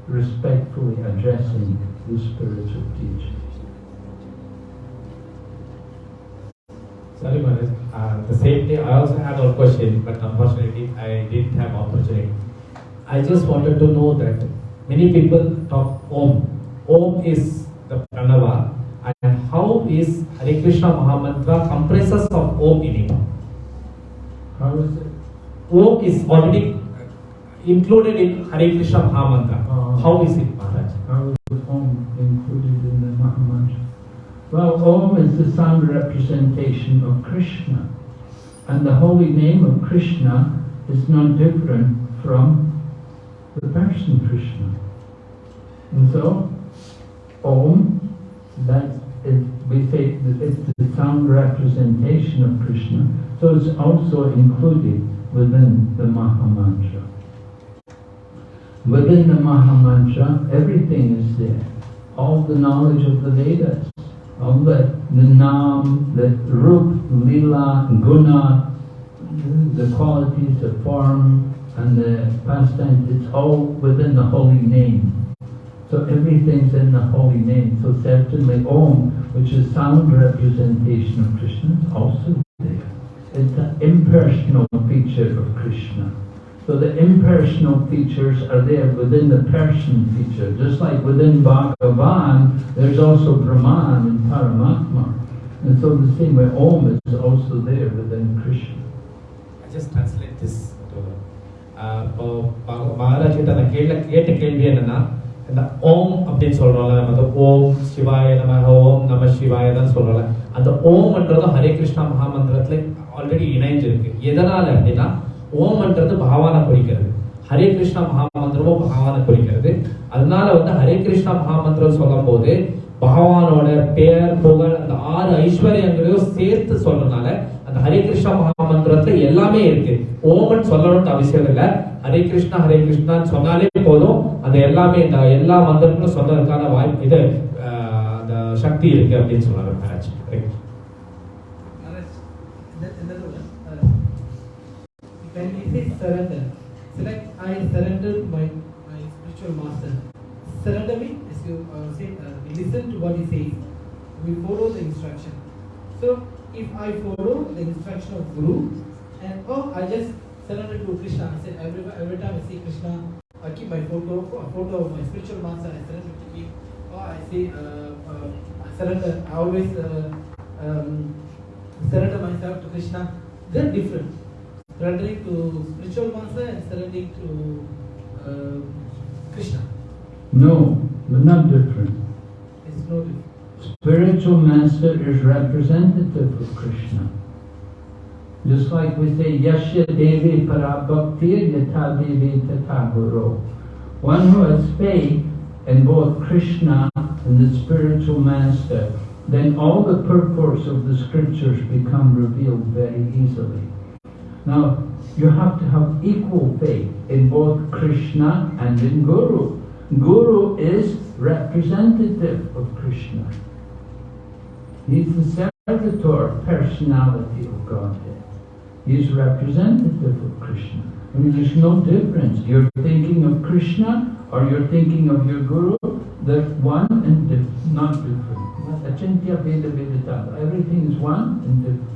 respectfully addressing the spiritual teacher. Sorry. Uh, the same day, I also had a question, but unfortunately, I didn't have opportunity. I just wanted to know that many people talk Om. Om is the Pranava, and how is Hare Krishna Mahamantra comprises of Om in it? How is it? Om is already included in Hare Krishna Mahamantra. Oh. Ah. How is it, Maharaj? How is Om included in the Mahamantra? Well, Om is the sound representation of Krishna. And the holy name of Krishna is not different from the person Krishna. And so, Om, that is, we say it's the sound representation of Krishna, so it's also included within the Maha Mantra. Within the Maha Mantra, everything is there. All the knowledge of the Vedas, all the, the Nam, the Rup, Lila, Guna, the qualities, the form, and the pastimes, it's all within the holy name. So everything's in the holy name. So certainly Om, which is sound representation of Krishna, is also there. It's the impersonal feature of Krishna. So the impersonal features are there within the person feature. Just like within Bhagavan, there's also Brahman and Paramatma. And so the same way Om is also there within Krishna. I just translate this to uh, uh Maharaj, இந்த ஓம் அப்படின்னு சொல்றோம்ல நம்ம ஓம் சிவாய நம ஓம் நம சிவாய தான் சொல்றோம்ல அந்த ஓம்ன்றதும் ஹரே கிருஷ்ணா மகாமந்திரத்துல ஆல்ரெடி இணைஞ்சிருக்கு எதனால அப்படின்னா ஓம்ன்றது பகவானை குறிக்கிறது ஹரே கிருஷ்ணா மகாமந்திரமும் பகவானை குறிக்கிறது அதனால வந்து ஹரே கிருஷ்ணா மகாமந்திரம் சொல்லும் போது பகவானோட பெயர் புகழ் அந்த ஆறு ஐஸ்வர்யங்களையும் சேர்த்து சொல்றதுனால ஹரே கிருஷ்ணா மகாமந்திரத்துல எல்லாமே இருக்கு ஓமன் சொல்லணும்னு அவசியம் இல்லை ஹரே கிருஷ்ணா ஹரே கிருஷ்ணான்னு சொன்னாலே போதும் அந்த எல்லாமே இந்த எல்லா மந்திரங்களும் சொல்றதுக்கான வாய்ப்பு இது ஆஹ், அந்த சக்தி இருக்கு அப்படின்னு சொன்னாரு Maharaj Right. Maharaj, that- another one. Uh, when we say surrender, select I surrender to my, my spiritual master. Surrender means, as you uh, say, uh, we listen to what he says, we follow the instruction. So, if I follow the instruction of Guru, and oh, I just surrender to Krishna, I said every, every time I see Krishna, I keep my photo, a photo of my spiritual master, I surrender to him. Or I say, uh, uh, I surrender, I always uh, um, surrender myself to Krishna. They're different. Surrendering to spiritual master and surrendering to uh, Krishna. No, they're not different. It's no different. Spiritual master is representative of Krishna. Just like we say, Yasya Devi Parabhakti Yatha Devi. One who has faith in both Krishna and the spiritual master, then all the purports of the scriptures become revealed very easily. Now, you have to have equal faith in both Krishna and in Guru. Guru is representative of Krishna. He's the servitor personality of Godhead. He's representative of Krishna. I mean, there's no difference. You're thinking of Krishna or you're thinking of your Guru, they're one and dif- not different. Achintya Bheda. Everything is one and different.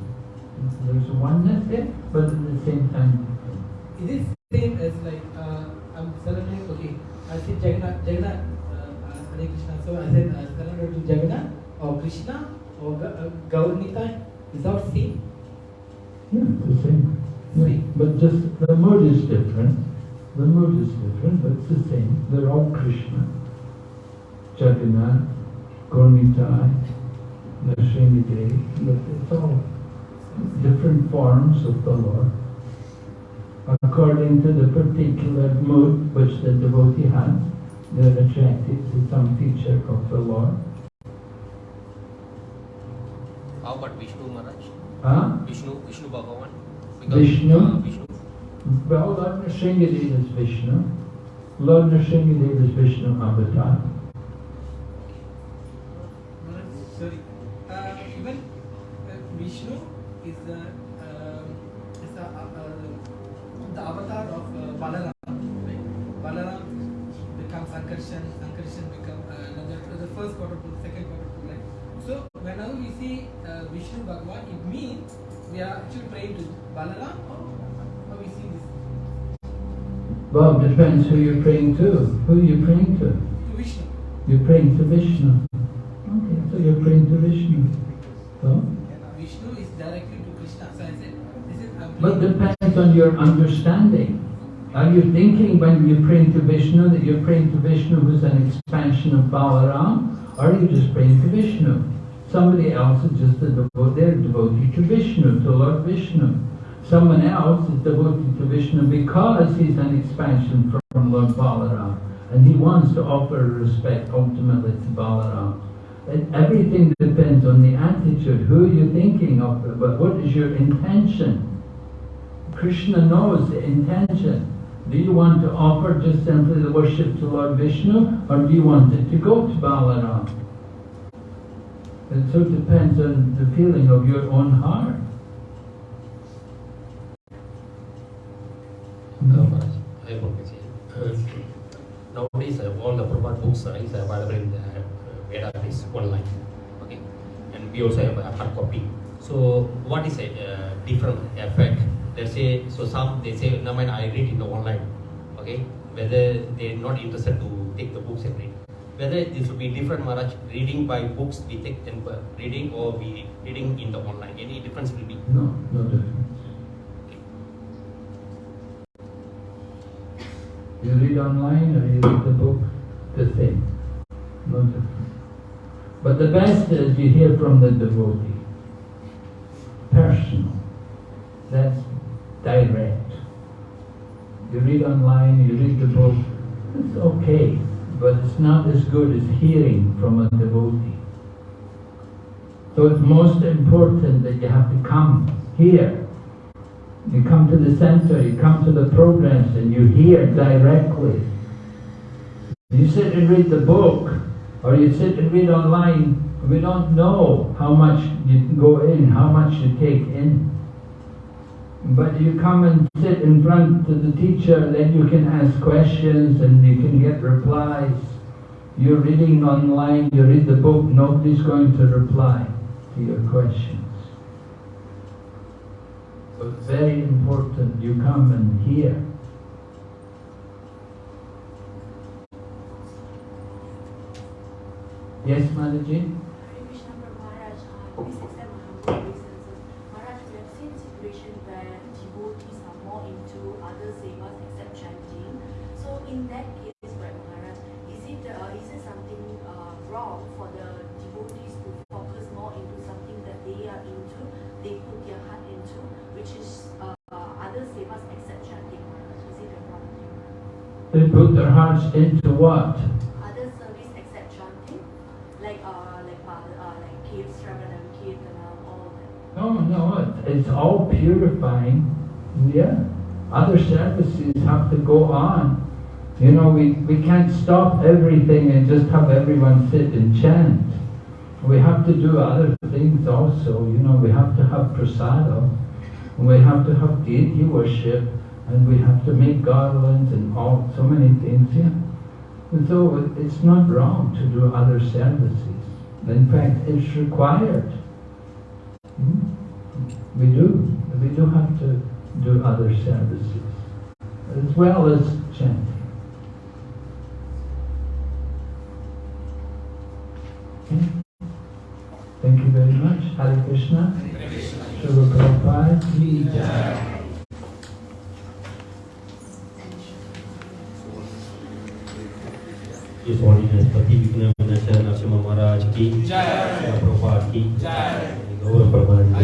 There's oneness there, but at the same time different. It is same as like uh, I'm surrendering. Okay, I said Jagannath, Jagannath, uh, uh, Hare Krishna. So I said uh, surrender to Jagannath or Krishna or Ga- uh, Gaurnitai. Is that same? Yeah, it's the same. Same. but just the mood is different. The mood is different, but it's the same. They're all Krishna. Jagannath, Gaurnitai, Nrsimhadev, but it's all different forms of the Lord. According to the particular mood which the devotee has, they're attracted to some feature of the Lord. How about Vishnu Maharaj? Huh? Vishnu, Vishnu Bhagavan? Vishnu? Uh, Vishnu. Well, Lord Nrsimhadev is Vishnu. Lord Nrsimhadev is Vishnu avatar. Sorry. Uh, even uh, Vishnu is the um, is the, uh, uh, the avatar of uh, Balaram. Right? Balaram becomes Sankarshan, Sankarshan become uh, another the first quarter to the second quarter to right. So whenever we see uh, Vishnu Bhagwan, it means we are actually praying to Balaram or how we see this Well, it depends who you're praying to. Who are you praying to? to Vishnu. You're praying to Vishnu. Okay, so you're praying to Vishnu. So, Vishnu is directly to Krishna. So I said, this is but depends on your understanding. Are you thinking when you're praying to Vishnu that you're praying to Vishnu who's an expansion of Balaram? Or are you just praying to Vishnu? Somebody else is just a devotee, they're devotee to Vishnu, to Lord Vishnu. Someone else is devoted to Vishnu because he's an expansion from Lord Balaram. And he wants to offer respect ultimately to Balaram. Everything depends on the attitude. Who are you thinking of? But what is your intention? Krishna knows the intention. Do you want to offer just simply the worship to Lord Vishnu or do you want it to go to Balaram? It so depends on the feeling of your own heart. Hello, Maharaj. I have one. Uh, Nowadays, uh, all the Prabhupada books uh, is available in the uh, database online. Okay, and we also have a hard copy. So, what is a uh, different effect? Let's say, so some they say, no mind, I read in the online. Okay, whether they're not interested to take the books and read. Whether this will be different, Maharaj, reading by books we take and reading or we reading in the online. Any difference will be? No, no difference. You read online or you read the book, the same. No difference. But the best is you hear from the devotee. Personal. That's direct. You read online, you read the book, it's okay, but it's not as good as hearing from a devotee. So it's most important that you have to come here. You come to the center, you come to the programs and you hear directly. You sit and read the book, or you sit and read online, we don't know how much you go in, how much you take in. But you come and sit in front of the teacher, then you can ask questions and you can get replies. You're reading online, you read the book, nobody's going to reply to your questions. So it's very important you come and hear. Yes, Mataji? Hare Krishna put their hearts into what? Other service except chanting, like uh, like uh, uh, like Kirtanam, all that. No, no, it's all purifying. Yeah. Other services have to go on. You know, we, we can't stop everything and just have everyone sit and chant. We have to do other things also. You know, we have to have prasada. We have to have deity worship. And we have to make garlands and all, so many things, yeah. And so it's not wrong to do other services. In fact, it's required. Hmm? We do. We do have to do other services as well as chanting. Okay? Thank you very much. Hare Krishna. Srila Prabhupada इस वाणिनस्पति विघ्न विनाशा नरसिम्हा महाराज की जय। प्रभुपाद की। जय। गौर प्रमाण